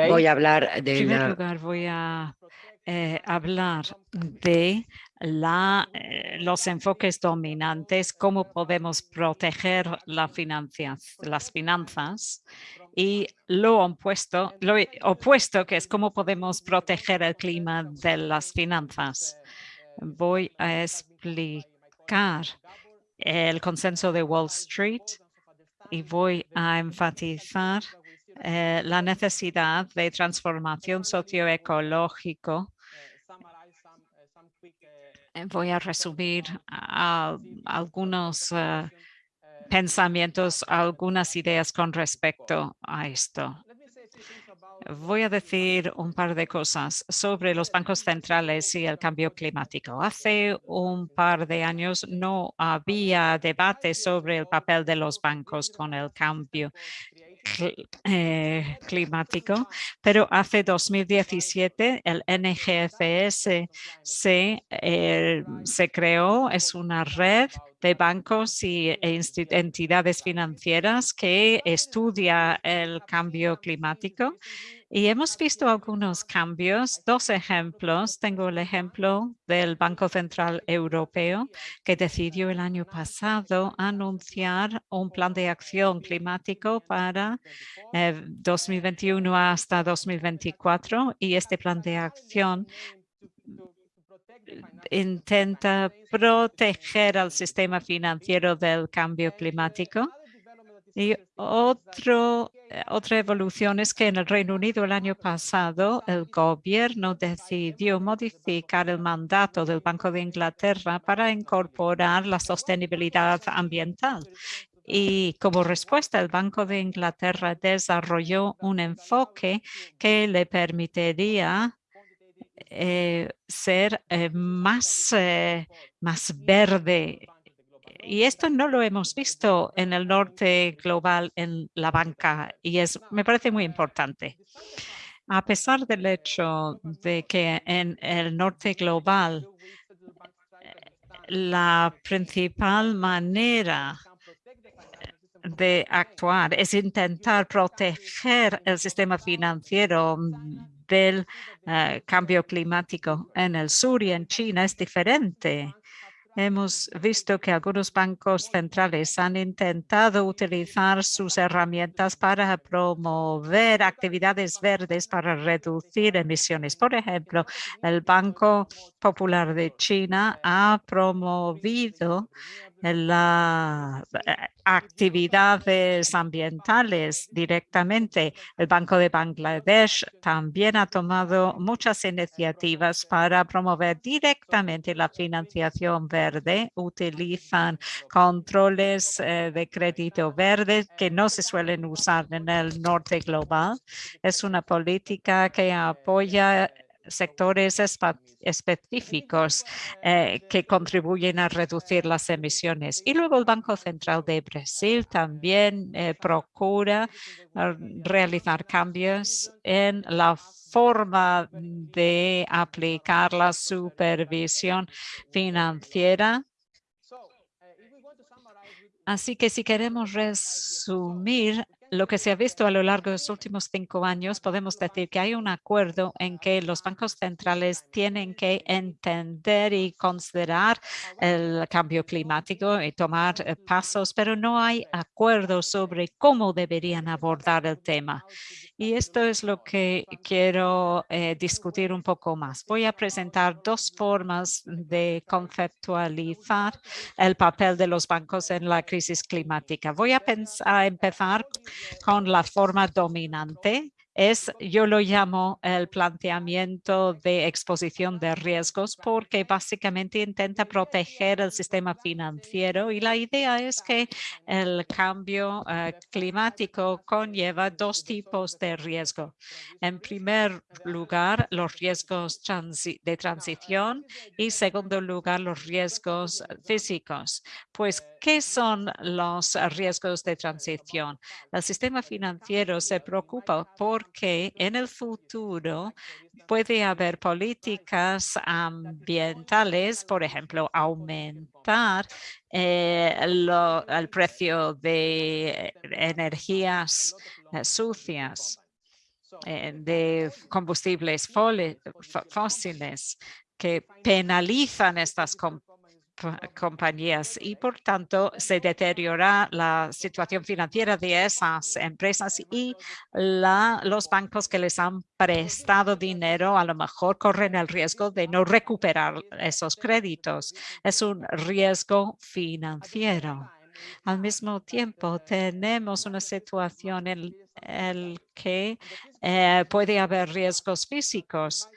Voy a hablar de lugar, voy a eh, hablar de la, eh, los enfoques dominantes, cómo podemos proteger la las finanzas y lo opuesto, lo opuesto que es cómo podemos proteger el clima de las finanzas. Voy a explicar el consenso de Wall Street y voy a enfatizar eh, la necesidad de transformación socioecológico voy a resumir algunos eh, pensamientos, algunas ideas con respecto a esto. Voy a decir un par de cosas sobre los bancos centrales y el cambio climático. Hace un par de años no había debate sobre el papel de los bancos con el cambio eh, climático, pero hace 2017 el NGFS se, eh, se creó, es una red de bancos y e entidades financieras que estudia el cambio climático y hemos visto algunos cambios, dos ejemplos. Tengo el ejemplo del Banco Central Europeo que decidió el año pasado anunciar un plan de acción climático para 2021 eh, hasta 2024 y este plan de acción intenta proteger al sistema financiero del cambio climático y otro, otra evolución es que en el Reino Unido el año pasado el gobierno decidió modificar el mandato del Banco de Inglaterra para incorporar la sostenibilidad ambiental. Y como respuesta, el Banco de Inglaterra desarrolló un enfoque que le permitiría eh, ser eh, más, más verde y esto no lo hemos visto en el norte global en la banca y es, me parece muy importante. A pesar del hecho de que en el norte global la principal manera de actuar es intentar proteger el sistema financiero del eh, cambio climático en el sur y en China es diferente. Hemos visto que algunos bancos centrales han intentado utilizar sus herramientas para promover actividades verdes para reducir emisiones. Por ejemplo, el Banco Popular de China ha promovido las eh, actividades ambientales directamente. El Banco de Bangladesh también ha tomado muchas iniciativas para promover directamente la financiación verde. Utilizan controles eh, de crédito verde que no se suelen usar en el norte global. Es una política que apoya sectores específicos eh, que contribuyen a reducir las emisiones. Y luego el Banco Central de Brasil también eh, procura realizar cambios en la forma de aplicar la supervisión financiera Así que si queremos resumir lo que se ha visto a lo largo de los últimos cinco años, podemos decir que hay un acuerdo en que los bancos centrales tienen que entender y considerar el cambio climático y tomar eh, pasos, pero no hay acuerdo sobre cómo deberían abordar el tema. Y esto es lo que quiero eh, discutir un poco más. Voy a presentar dos formas de conceptualizar el papel de los bancos en la crisis climática. Voy a, empezar con la forma dominante es, yo lo llamo el planteamiento de exposición de riesgos porque básicamente intenta proteger el sistema financiero y la idea es que el cambio eh, climático conlleva dos tipos de riesgo. En primer lugar, los riesgos de transición y segundo lugar, los riesgos físicos. Pues, ¿qué son los riesgos de transición? El sistema financiero se preocupa por que en el futuro puede haber políticas ambientales, por ejemplo, aumentar eh, el precio de energías eh, sucias, eh, de combustibles fósiles que penalizan estas compañías y por tanto se deteriora la situación financiera de esas empresas y los bancos que les han prestado dinero a lo mejor corren el riesgo de no recuperar esos créditos. Es un riesgo financiero. Al mismo tiempo, tenemos una situación en la que eh, puede haber riesgos físicos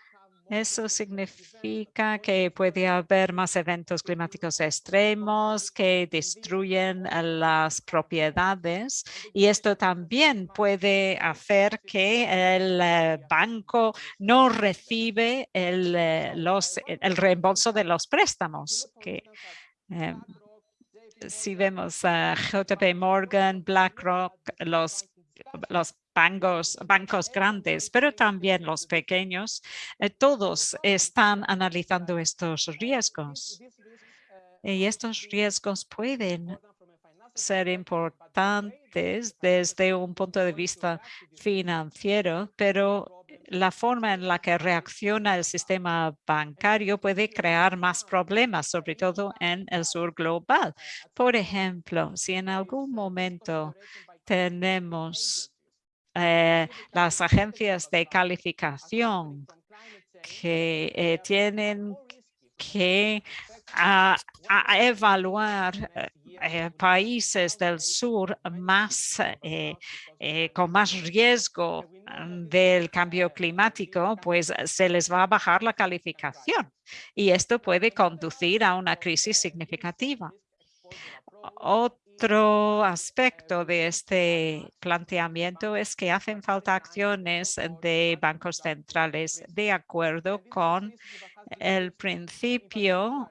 eso significa que puede haber más eventos climáticos extremos que destruyen las propiedades y esto también puede hacer que el eh, banco no recibe el, eh, los, el reembolso de los préstamos. Que, em, si vemos a JP Morgan, BlackRock, los bancos, bancos grandes, pero también los pequeños, eh, todos están analizando estos riesgos. Y estos riesgos pueden ser importantes desde un punto de vista financiero, pero la forma en la que reacciona el sistema bancario puede crear más problemas, sobre todo en el sur global. Por ejemplo, si en algún momento tenemos eh, las agencias de calificación que eh, tienen que evaluar eh, países del sur más con más riesgo del cambio climático, pues se les va a bajar la calificación y esto puede conducir a una crisis significativa. Otro aspecto de este planteamiento es que hacen falta acciones de bancos centrales de acuerdo con el principio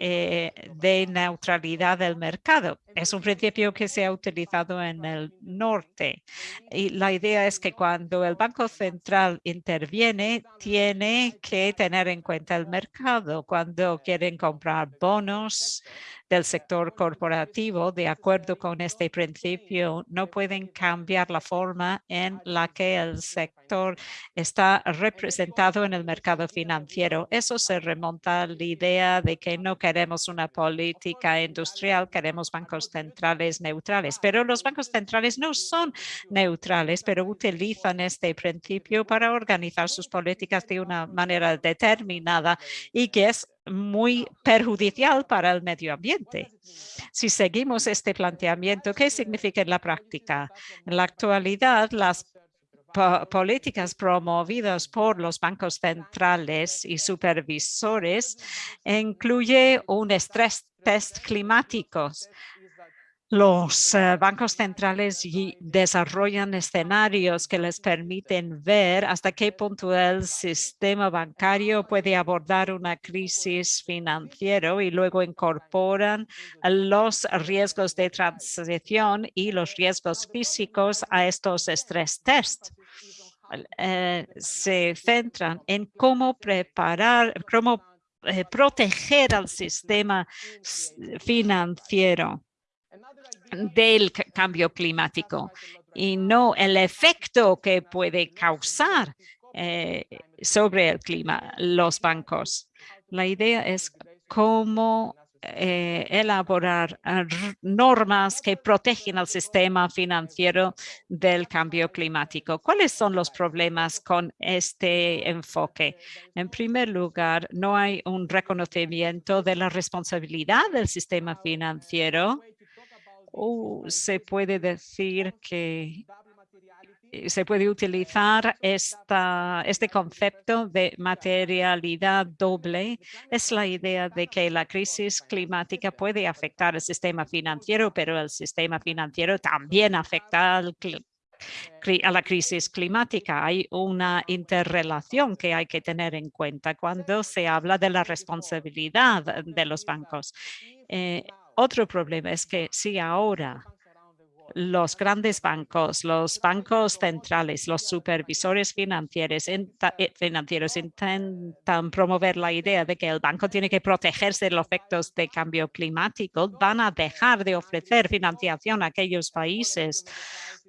eh, de neutralidad del mercado. Es un principio que se ha utilizado en el norte y la idea es que cuando el Banco Central interviene, tiene que tener en cuenta el mercado. Cuando quieren comprar bonos, del sector corporativo, de acuerdo con este principio, no pueden cambiar la forma en la que el sector está representado en el mercado financiero. Eso se remonta a la idea de que no queremos una política industrial, queremos bancos centrales neutrales. Pero los bancos centrales no son neutrales, pero utilizan este principio para organizar sus políticas de una manera determinada y que es muy perjudicial para el medio ambiente. Si seguimos este planteamiento, ¿qué significa en la práctica? En la actualidad, las políticas promovidas por los bancos centrales y supervisores incluye un estrés test climáticos los eh, bancos centrales desarrollan escenarios que les permiten ver hasta qué punto el sistema bancario puede abordar una crisis financiera y luego incorporan los riesgos de transición y los riesgos físicos a estos stress tests. Eh, se centran en cómo preparar, cómo eh, proteger al sistema financiero del cambio climático y no el efecto que puede causar eh, sobre el clima los bancos. La idea es cómo eh, elaborar ah, normas que protegen al sistema financiero del cambio climático. ¿Cuáles son los problemas con este enfoque? En primer lugar, no hay un reconocimiento de la responsabilidad del sistema financiero o se puede decir que eh, se puede utilizar esta, este concepto de materialidad doble. Es la idea de que la crisis climática puede afectar el sistema financiero, pero el sistema financiero también afecta a la crisis climática. Hay una interrelación que hay que tener en cuenta cuando se habla de la responsabilidad de los bancos. Eh, otro problema es que si ahora los grandes bancos, los bancos centrales, los supervisores financieros, eh, financieros intentan promover la idea de que el banco tiene que protegerse de los efectos de cambio climático, van a dejar de ofrecer financiación a aquellos países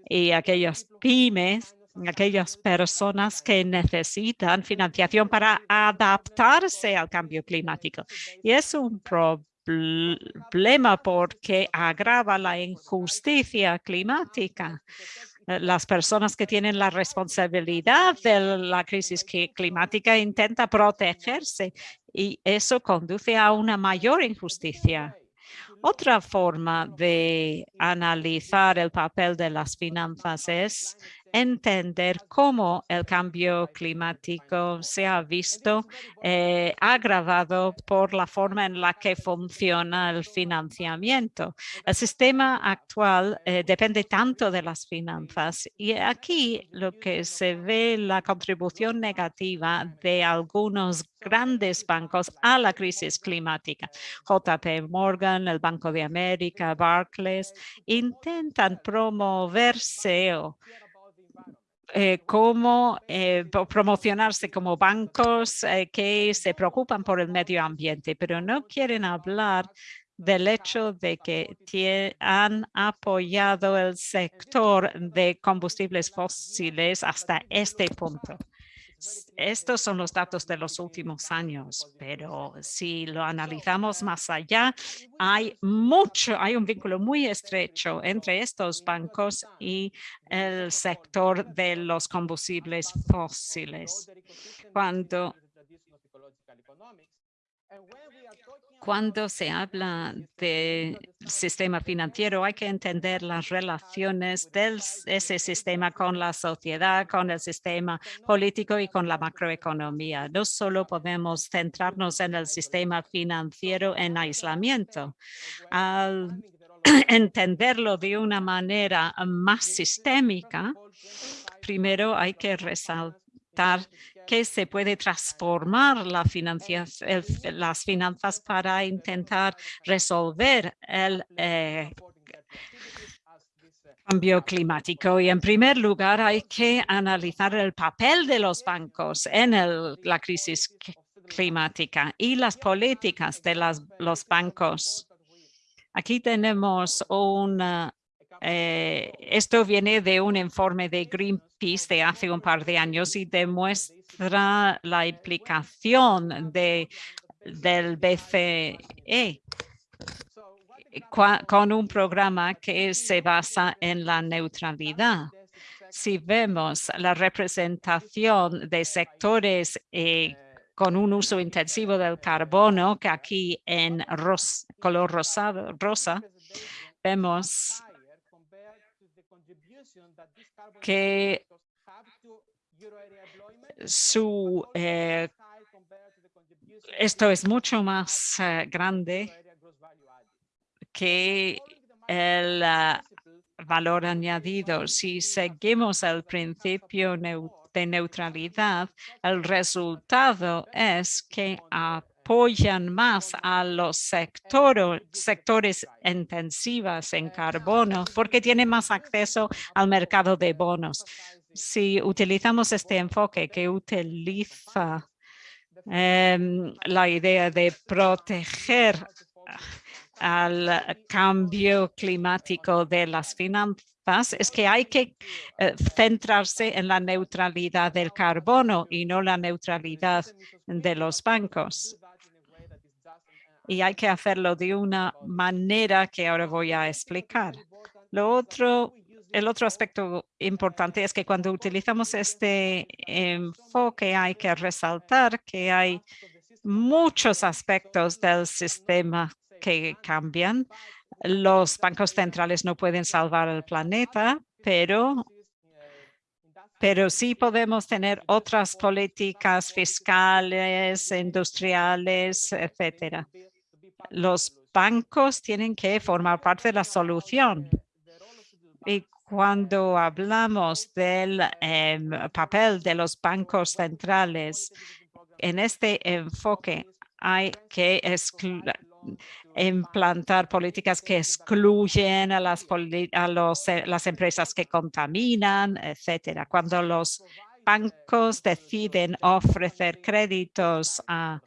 y aquellas pymes aquellas personas que necesitan financiación para adaptarse al cambio climático. Y es un problema problema porque agrava la injusticia climática. Eh, las personas que tienen la responsabilidad de la crisis climática intentan protegerse y eso conduce a una mayor injusticia. Otra forma de analizar el papel de las finanzas es entender cómo el cambio climático se ha visto eh, agravado por la forma en la que funciona el financiamiento. El sistema actual eh, depende tanto de las finanzas y aquí lo que se ve la contribución negativa de algunos grandes bancos a la crisis climática. JP Morgan, el Banco de América, Barclays, intentan promoverse o eh, cómo eh, promocionarse como bancos eh, que se preocupan por el medio ambiente, pero no quieren hablar del hecho de que han apoyado el sector de combustibles fósiles hasta este punto. Estos son los datos de los últimos años, pero si lo analizamos más allá, hay mucho, hay un vínculo muy estrecho entre estos bancos y el sector de los combustibles fósiles. Cuando cuando se habla del sistema financiero, hay que entender las relaciones de ese sistema con la sociedad, con el sistema político y con la macroeconomía. No solo podemos centrarnos en el sistema financiero en aislamiento. Al entenderlo de una manera más sistémica, primero hay que resaltar que se puede transformar la las finanzas para intentar resolver el eh, cambio climático. Y en primer lugar hay que analizar el papel de los bancos en la crisis climática y las políticas de los bancos. Aquí tenemos una eh, esto viene de un informe de Greenpeace de hace un par de años y demuestra la implicación de, del BCE con un programa que se basa en la neutralidad. Si vemos la representación de sectores eh, con un uso intensivo del carbono, que aquí en color rosado, rosa, vemos que su, eh, esto es mucho más eh, grande que el ah, valor añadido. Si seguimos el principio de neutralidad, el resultado es que apoyan más a los sectores intensivos en carbono porque tienen más acceso al mercado de bonos. Si utilizamos este enfoque que utiliza em, la idea de proteger al cambio climático de las finanzas es que hay que eh, centrarse en la neutralidad del carbono y no la neutralidad de los bancos. Y hay que hacerlo de una manera que ahora voy a explicar. Lo otro, el otro aspecto importante es que cuando utilizamos este enfoque hay que resaltar que hay muchos aspectos del sistema que cambian. Los bancos centrales no pueden salvar el planeta, pero pero sí podemos tener otras políticas fiscales, industriales, etcétera. Los bancos tienen que formar parte de la solución. Y cuando hablamos del em, papel de los bancos centrales, en este enfoque hay que implantar políticas que excluyen a las, a los, eh, las empresas que contaminan, etcétera. Cuando los bancos deciden ofrecer créditos a,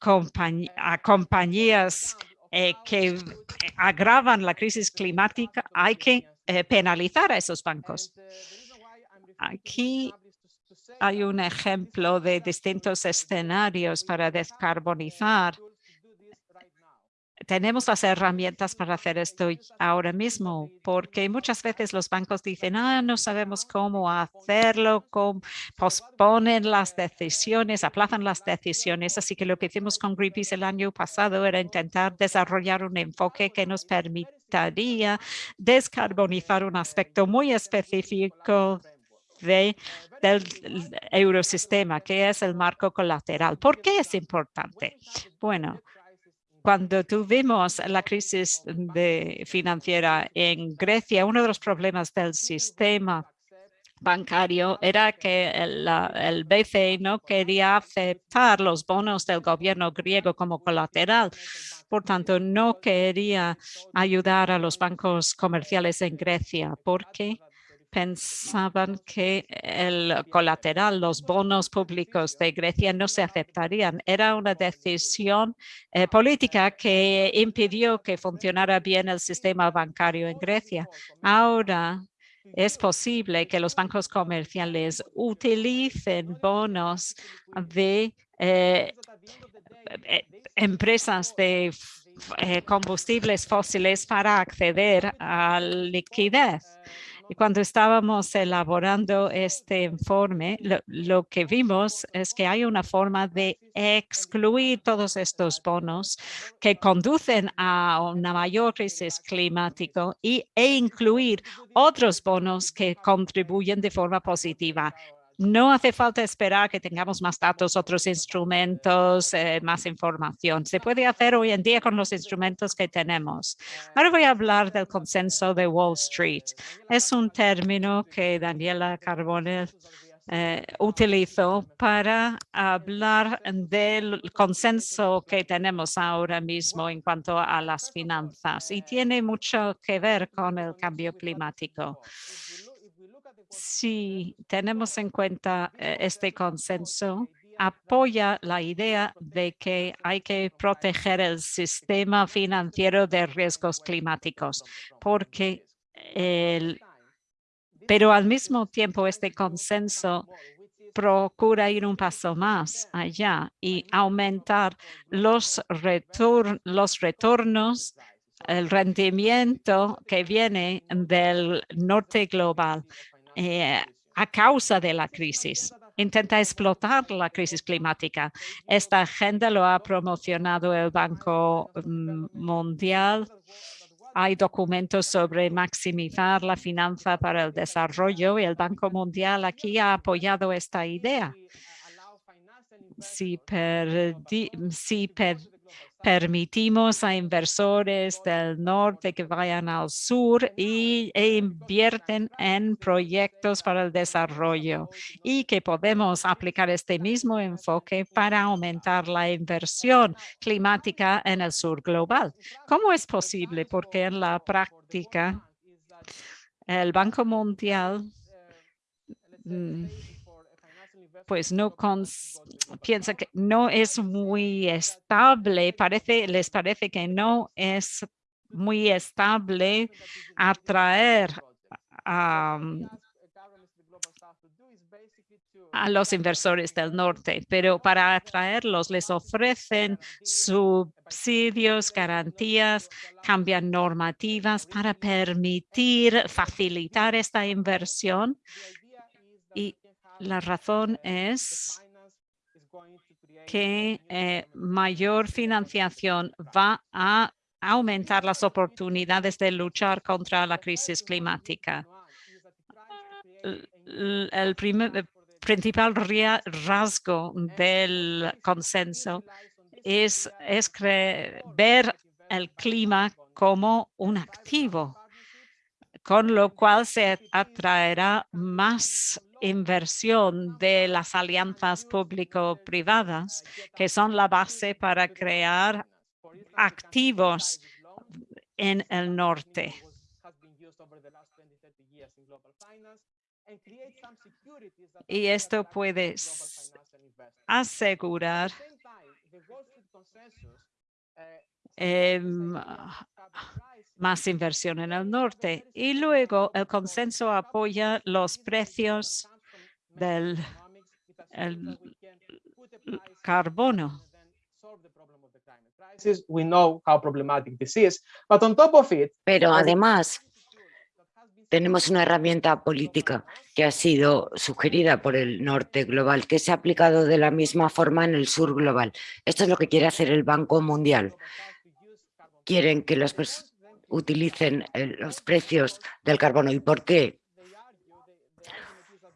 a compañías eh, que agravan la crisis climática, hay que eh, penalizar a esos bancos. Aquí hay un ejemplo de distintos escenarios para descarbonizar tenemos las herramientas para hacer esto ahora mismo, porque muchas veces los bancos dicen, ah, no sabemos cómo hacerlo, cómo posponen las decisiones, aplazan las decisiones. Así que lo que hicimos con Greenpeace el año pasado era intentar desarrollar un enfoque que nos permitiría descarbonizar un aspecto muy específico de, del eurosistema, que es el marco colateral. ¿Por qué es importante? Bueno, cuando tuvimos la crisis financiera en Grecia, uno de los problemas del sistema bancario era que el, el, BCE no quería aceptar los bonos del gobierno griego como colateral. Por tanto, no quería ayudar a los bancos comerciales en Grecia porque pensaban que el colateral, los bonos públicos de Grecia no se aceptarían. Era una decisión eh, política que impidió que funcionara bien el sistema bancario en Grecia. Ahora es posible que los bancos comerciales utilicen bonos de eh, eh, empresas de combustibles fósiles para acceder a liquidez. Y cuando estábamos elaborando este informe, lo, que vimos es que hay una forma de excluir todos estos bonos que conducen a una mayor crisis climática y, e incluir otros bonos que contribuyen de forma positiva. No hace falta esperar que tengamos más datos, otros instrumentos, eh, más información. Se puede hacer hoy en día con los instrumentos que tenemos. Ahora voy a hablar del consenso de Wall Street. Es un término que Daniela Carbone eh, utilizó para hablar del consenso que tenemos ahora mismo en cuanto a las finanzas y tiene mucho que ver con el cambio climático si tenemos en cuenta eh, este consenso, apoya la idea de que hay que proteger el sistema financiero de riesgos climáticos, porque el, pero al mismo tiempo este consenso procura ir un paso más allá y aumentar los, los retornos, el rendimiento que viene del norte global. Eh, a causa de la crisis. Intenta explotar la crisis climática. Esta agenda lo ha promocionado el Banco mm, Mundial. Hay documentos sobre maximizar la finanza para el desarrollo y el Banco Mundial aquí ha apoyado esta idea. Si, permitimos a inversores del norte que vayan al sur y, e invierten en proyectos para el desarrollo y que podemos aplicar este mismo enfoque para aumentar la inversión climática en el sur global. ¿Cómo es posible? Porque en la práctica el Banco Mundial mm, pues no piensa que no es muy estable, parece, les parece que no es muy estable atraer a, a los inversores del norte, pero para atraerlos les ofrecen subsidios, garantías, cambian normativas para permitir, facilitar esta inversión y la razón es que eh, mayor financiación va a aumentar las oportunidades de luchar contra la crisis climática. El, principal rasgo del consenso es, es ver el clima como un activo, con lo cual se atraerá más inversión de las alianzas público-privadas, que son la base para crear activos en el norte. Y esto puede asegurar em, más inversión en el norte. Y luego el consenso apoya los precios del carbono. Pero además, tenemos una herramienta política que ha sido sugerida por el norte global, que se ha aplicado de la misma forma en el sur global. Esto es lo que quiere hacer el Banco Mundial. Quieren que los utilicen eh, los precios del carbono. ¿Y por qué?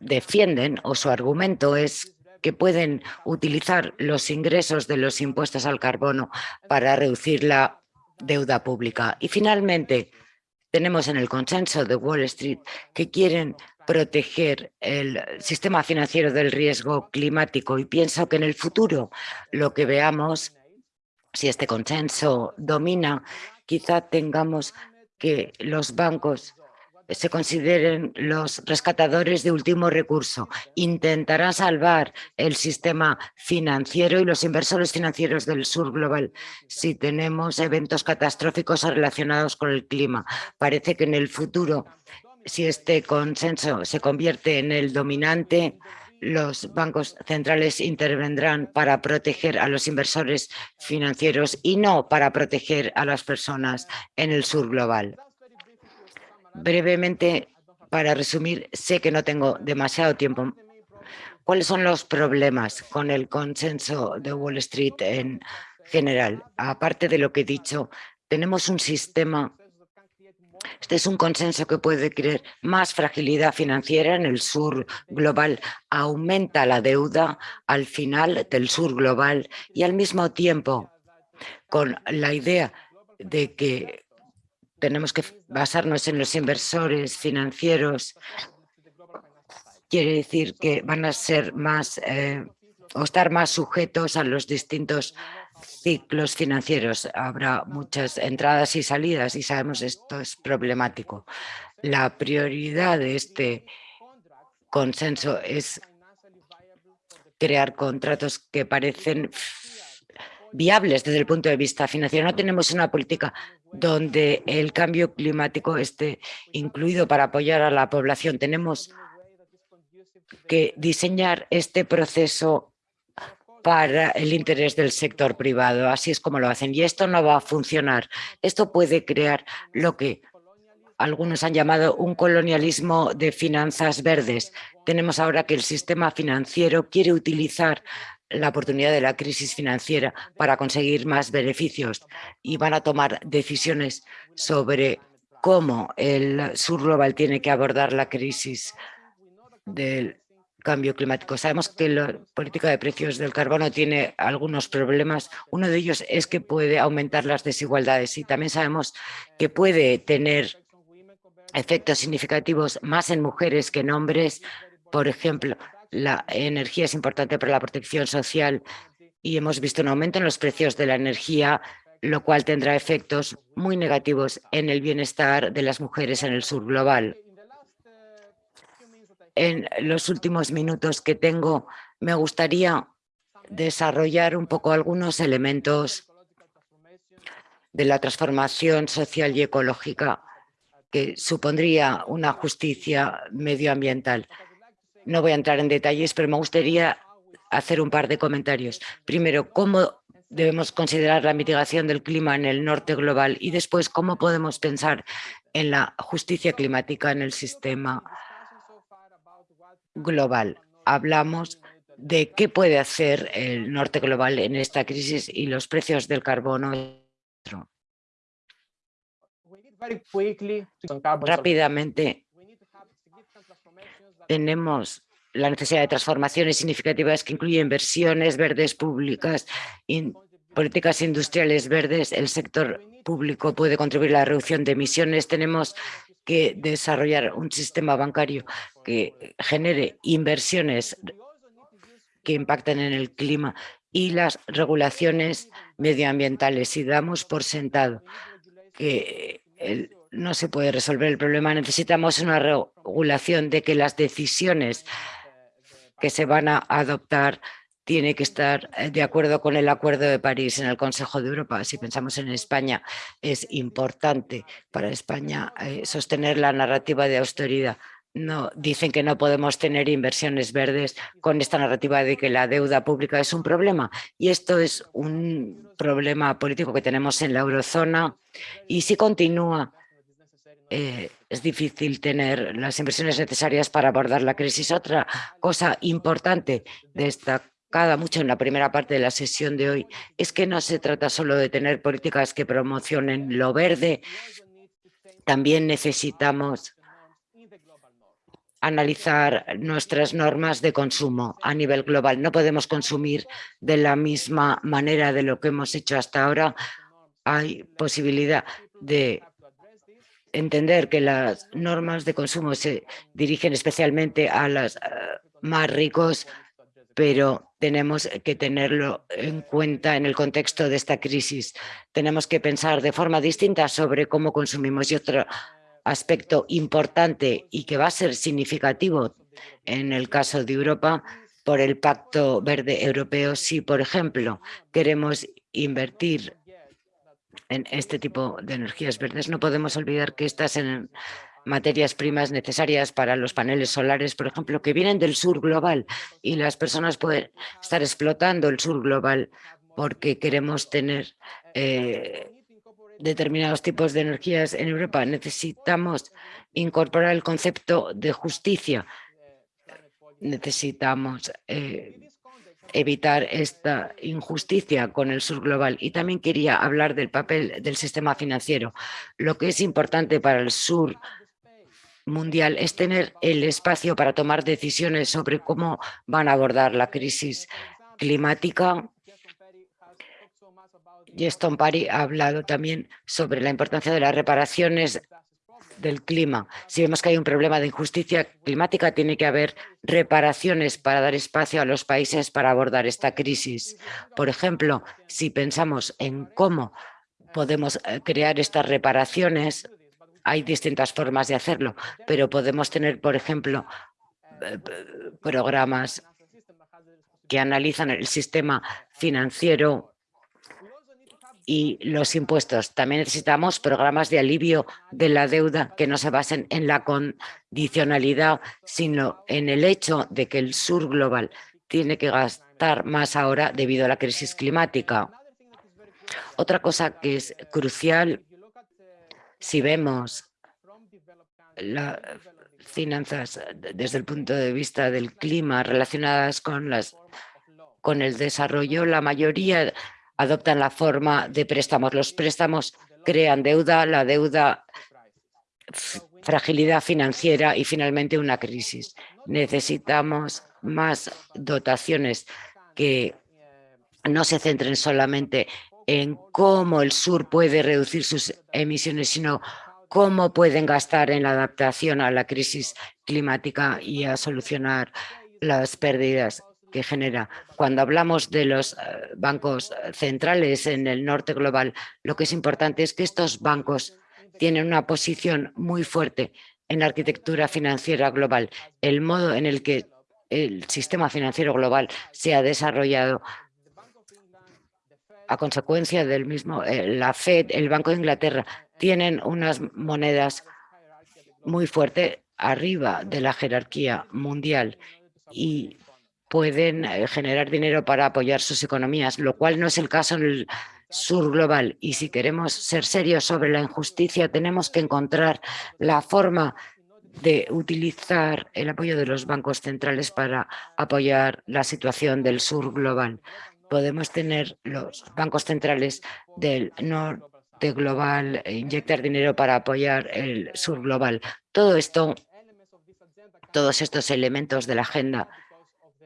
Defienden, o su argumento es que pueden utilizar los ingresos de los impuestos al carbono para reducir la deuda pública. Y finalmente, tenemos en el consenso de Wall Street que quieren proteger el sistema financiero del riesgo climático y pienso que en el futuro lo que veamos, si este consenso domina, quizá tengamos que los bancos se consideren los rescatadores de último recurso. Intentarán salvar el sistema financiero y los inversores financieros del sur global si tenemos eventos catastróficos relacionados con el clima. Parece que en el futuro, si este consenso se convierte en el dominante, los bancos centrales intervendrán para proteger a los inversores financieros y no para proteger a las personas en el sur global. Brevemente, para resumir, sé que no tengo demasiado tiempo. ¿Cuáles son los problemas con el consenso de Wall Street en general? Aparte de lo que he dicho, tenemos un sistema este es un consenso que puede crear más fragilidad financiera en el sur global, aumenta la deuda al final del sur global y al mismo tiempo con la idea de que tenemos que basarnos en los inversores financieros, quiere decir que van a ser más eh, o estar más sujetos a los distintos ciclos financieros. Habrá muchas entradas y salidas y sabemos esto es problemático. La prioridad de este consenso es crear contratos que parecen viables desde el punto de vista financiero. No tenemos una política donde el cambio climático esté incluido para apoyar a la población. Tenemos que diseñar este proceso para el interés del sector privado. Así es como lo hacen. Y esto no va a funcionar. Esto puede crear lo que algunos han llamado un colonialismo de finanzas verdes. Tenemos ahora que el sistema financiero quiere utilizar la oportunidad de la crisis financiera para conseguir más beneficios y van a tomar decisiones sobre cómo el sur global tiene que abordar la crisis del cambio climático. Sabemos que la política de precios del carbono tiene algunos problemas. Uno de ellos es que puede aumentar las desigualdades y también sabemos que puede tener efectos significativos más en mujeres que en hombres. Por ejemplo, la energía es importante para la protección social y hemos visto un aumento en los precios de la energía, lo cual tendrá efectos muy negativos en el bienestar de las mujeres en el sur global. En los últimos minutos que tengo, me gustaría desarrollar un poco algunos elementos de la transformación social y ecológica que supondría una justicia medioambiental. No voy a entrar en detalles, pero me gustaría hacer un par de comentarios. Primero, cómo debemos considerar la mitigación del clima en el norte global y después cómo podemos pensar en la justicia climática en el sistema global. Hablamos de qué puede hacer el norte global en esta crisis y los precios del carbono. Rápidamente, tenemos la necesidad de transformaciones significativas que incluyen inversiones verdes públicas, políticas industriales verdes. El sector público puede contribuir a la reducción de emisiones. Tenemos que desarrollar un sistema bancario que genere inversiones que impacten en el clima y las regulaciones medioambientales. Si damos por sentado que no se puede resolver el problema. Necesitamos una regulación de que las decisiones que se van a adoptar tiene que estar eh, de acuerdo con el Acuerdo de París en el Consejo de Europa. Si pensamos en España, es importante para España eh, sostener la narrativa de austeridad. No, dicen que no podemos tener inversiones verdes con esta narrativa de que la deuda pública es un problema. Y esto es un problema político que tenemos en la eurozona. Y si continúa, eh, es difícil tener las inversiones necesarias para abordar la crisis. Otra cosa importante mucho en la primera parte de la sesión de hoy es que no se trata solo de tener políticas que promocionen lo verde, también necesitamos analizar nuestras normas de consumo a nivel global. No podemos consumir de la misma manera de lo que hemos hecho hasta ahora. Hay posibilidad de entender que las normas de consumo se dirigen especialmente a los eh, más ricos, pero tenemos que tenerlo en cuenta en el contexto de esta crisis. Tenemos que pensar de forma distinta sobre cómo consumimos y otro aspecto importante y que va a ser significativo en el caso de Europa por el Pacto Verde Europeo. Si, por ejemplo, queremos invertir en este tipo de energías verdes, no podemos olvidar que estas en materias primas necesarias para los paneles solares, por ejemplo, que vienen del sur global y las personas pueden estar explotando el sur global porque queremos tener eh, determinados tipos de energías en Europa. Necesitamos incorporar el concepto de justicia. Necesitamos eh, evitar esta injusticia con el sur global. Y también quería hablar del papel del sistema financiero. Lo que es importante para el sur mundial es tener el espacio para tomar decisiones sobre cómo van a abordar la crisis climática Geston Pari ha hablado también sobre la importancia de las reparaciones del clima. Si vemos que hay un problema de injusticia climática, tiene que haber reparaciones para dar espacio a los países para abordar esta crisis. Por ejemplo, si pensamos en cómo podemos eh, crear estas reparaciones, hay distintas formas de hacerlo, pero podemos tener, por ejemplo, eh, programas que analizan el sistema financiero y los impuestos. También necesitamos programas de alivio de la deuda que no se basen en la condicionalidad, sino en el hecho de que el sur global tiene que gastar más ahora debido a la crisis climática. Otra cosa que es crucial, si vemos las finanzas desde el punto de vista del clima relacionadas con, las, con el desarrollo, la mayoría adoptan la forma de préstamos. Los préstamos crean deuda, la deuda fragilidad financiera y finalmente una crisis. Necesitamos más dotaciones que no se centren solamente en cómo el sur puede reducir sus emisiones, sino cómo pueden gastar en la adaptación a la crisis climática y a solucionar las pérdidas que genera. Cuando hablamos de los eh, bancos centrales en el norte global, lo que es importante es que estos bancos tienen una posición muy fuerte en la arquitectura financiera global. El modo en el que el sistema financiero global se ha desarrollado a consecuencia del mismo, eh, la FED, el Banco de Inglaterra, tienen unas monedas muy fuertes arriba de la jerarquía mundial y pueden eh, generar dinero para apoyar sus economías, lo cual no es el caso en el sur global. Y si queremos ser serios sobre la injusticia, tenemos que encontrar la forma de utilizar el apoyo de los bancos centrales para apoyar la situación del sur global podemos tener los bancos centrales del norte global, e inyectar dinero para apoyar el sur global. Todo esto, todos estos elementos de la agenda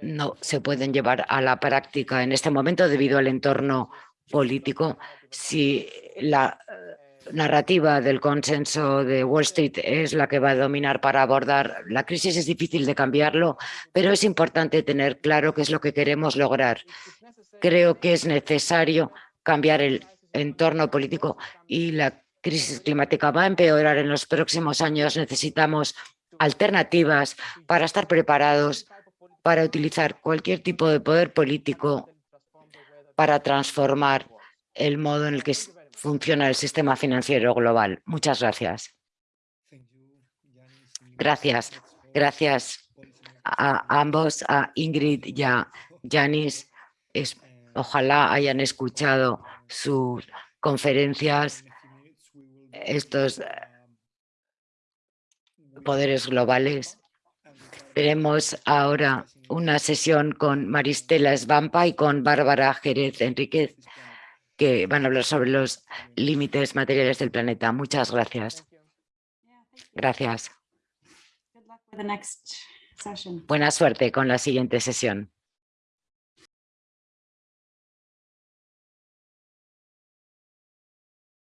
no se pueden llevar a la práctica en este momento debido al entorno político. Si la eh, narrativa del consenso de Wall Street es la que va a dominar para abordar la crisis, es difícil de cambiarlo, pero es importante tener claro qué es lo que queremos lograr creo que es necesario cambiar el entorno político y la crisis climática va a empeorar en los próximos años. Necesitamos alternativas para estar preparados para utilizar cualquier tipo de poder político para transformar el modo en el que funciona el sistema financiero global. Muchas gracias. Gracias. Gracias a ambos, a Ingrid y a Janis. Ojalá hayan escuchado sus conferencias, estos eh, poderes globales. Tenemos ahora una sesión con Maristela Svampa y con Bárbara Jerez Enríquez, que van a hablar sobre los límites materiales del planeta. Muchas gracias. Gracias. Buena suerte con la siguiente sesión.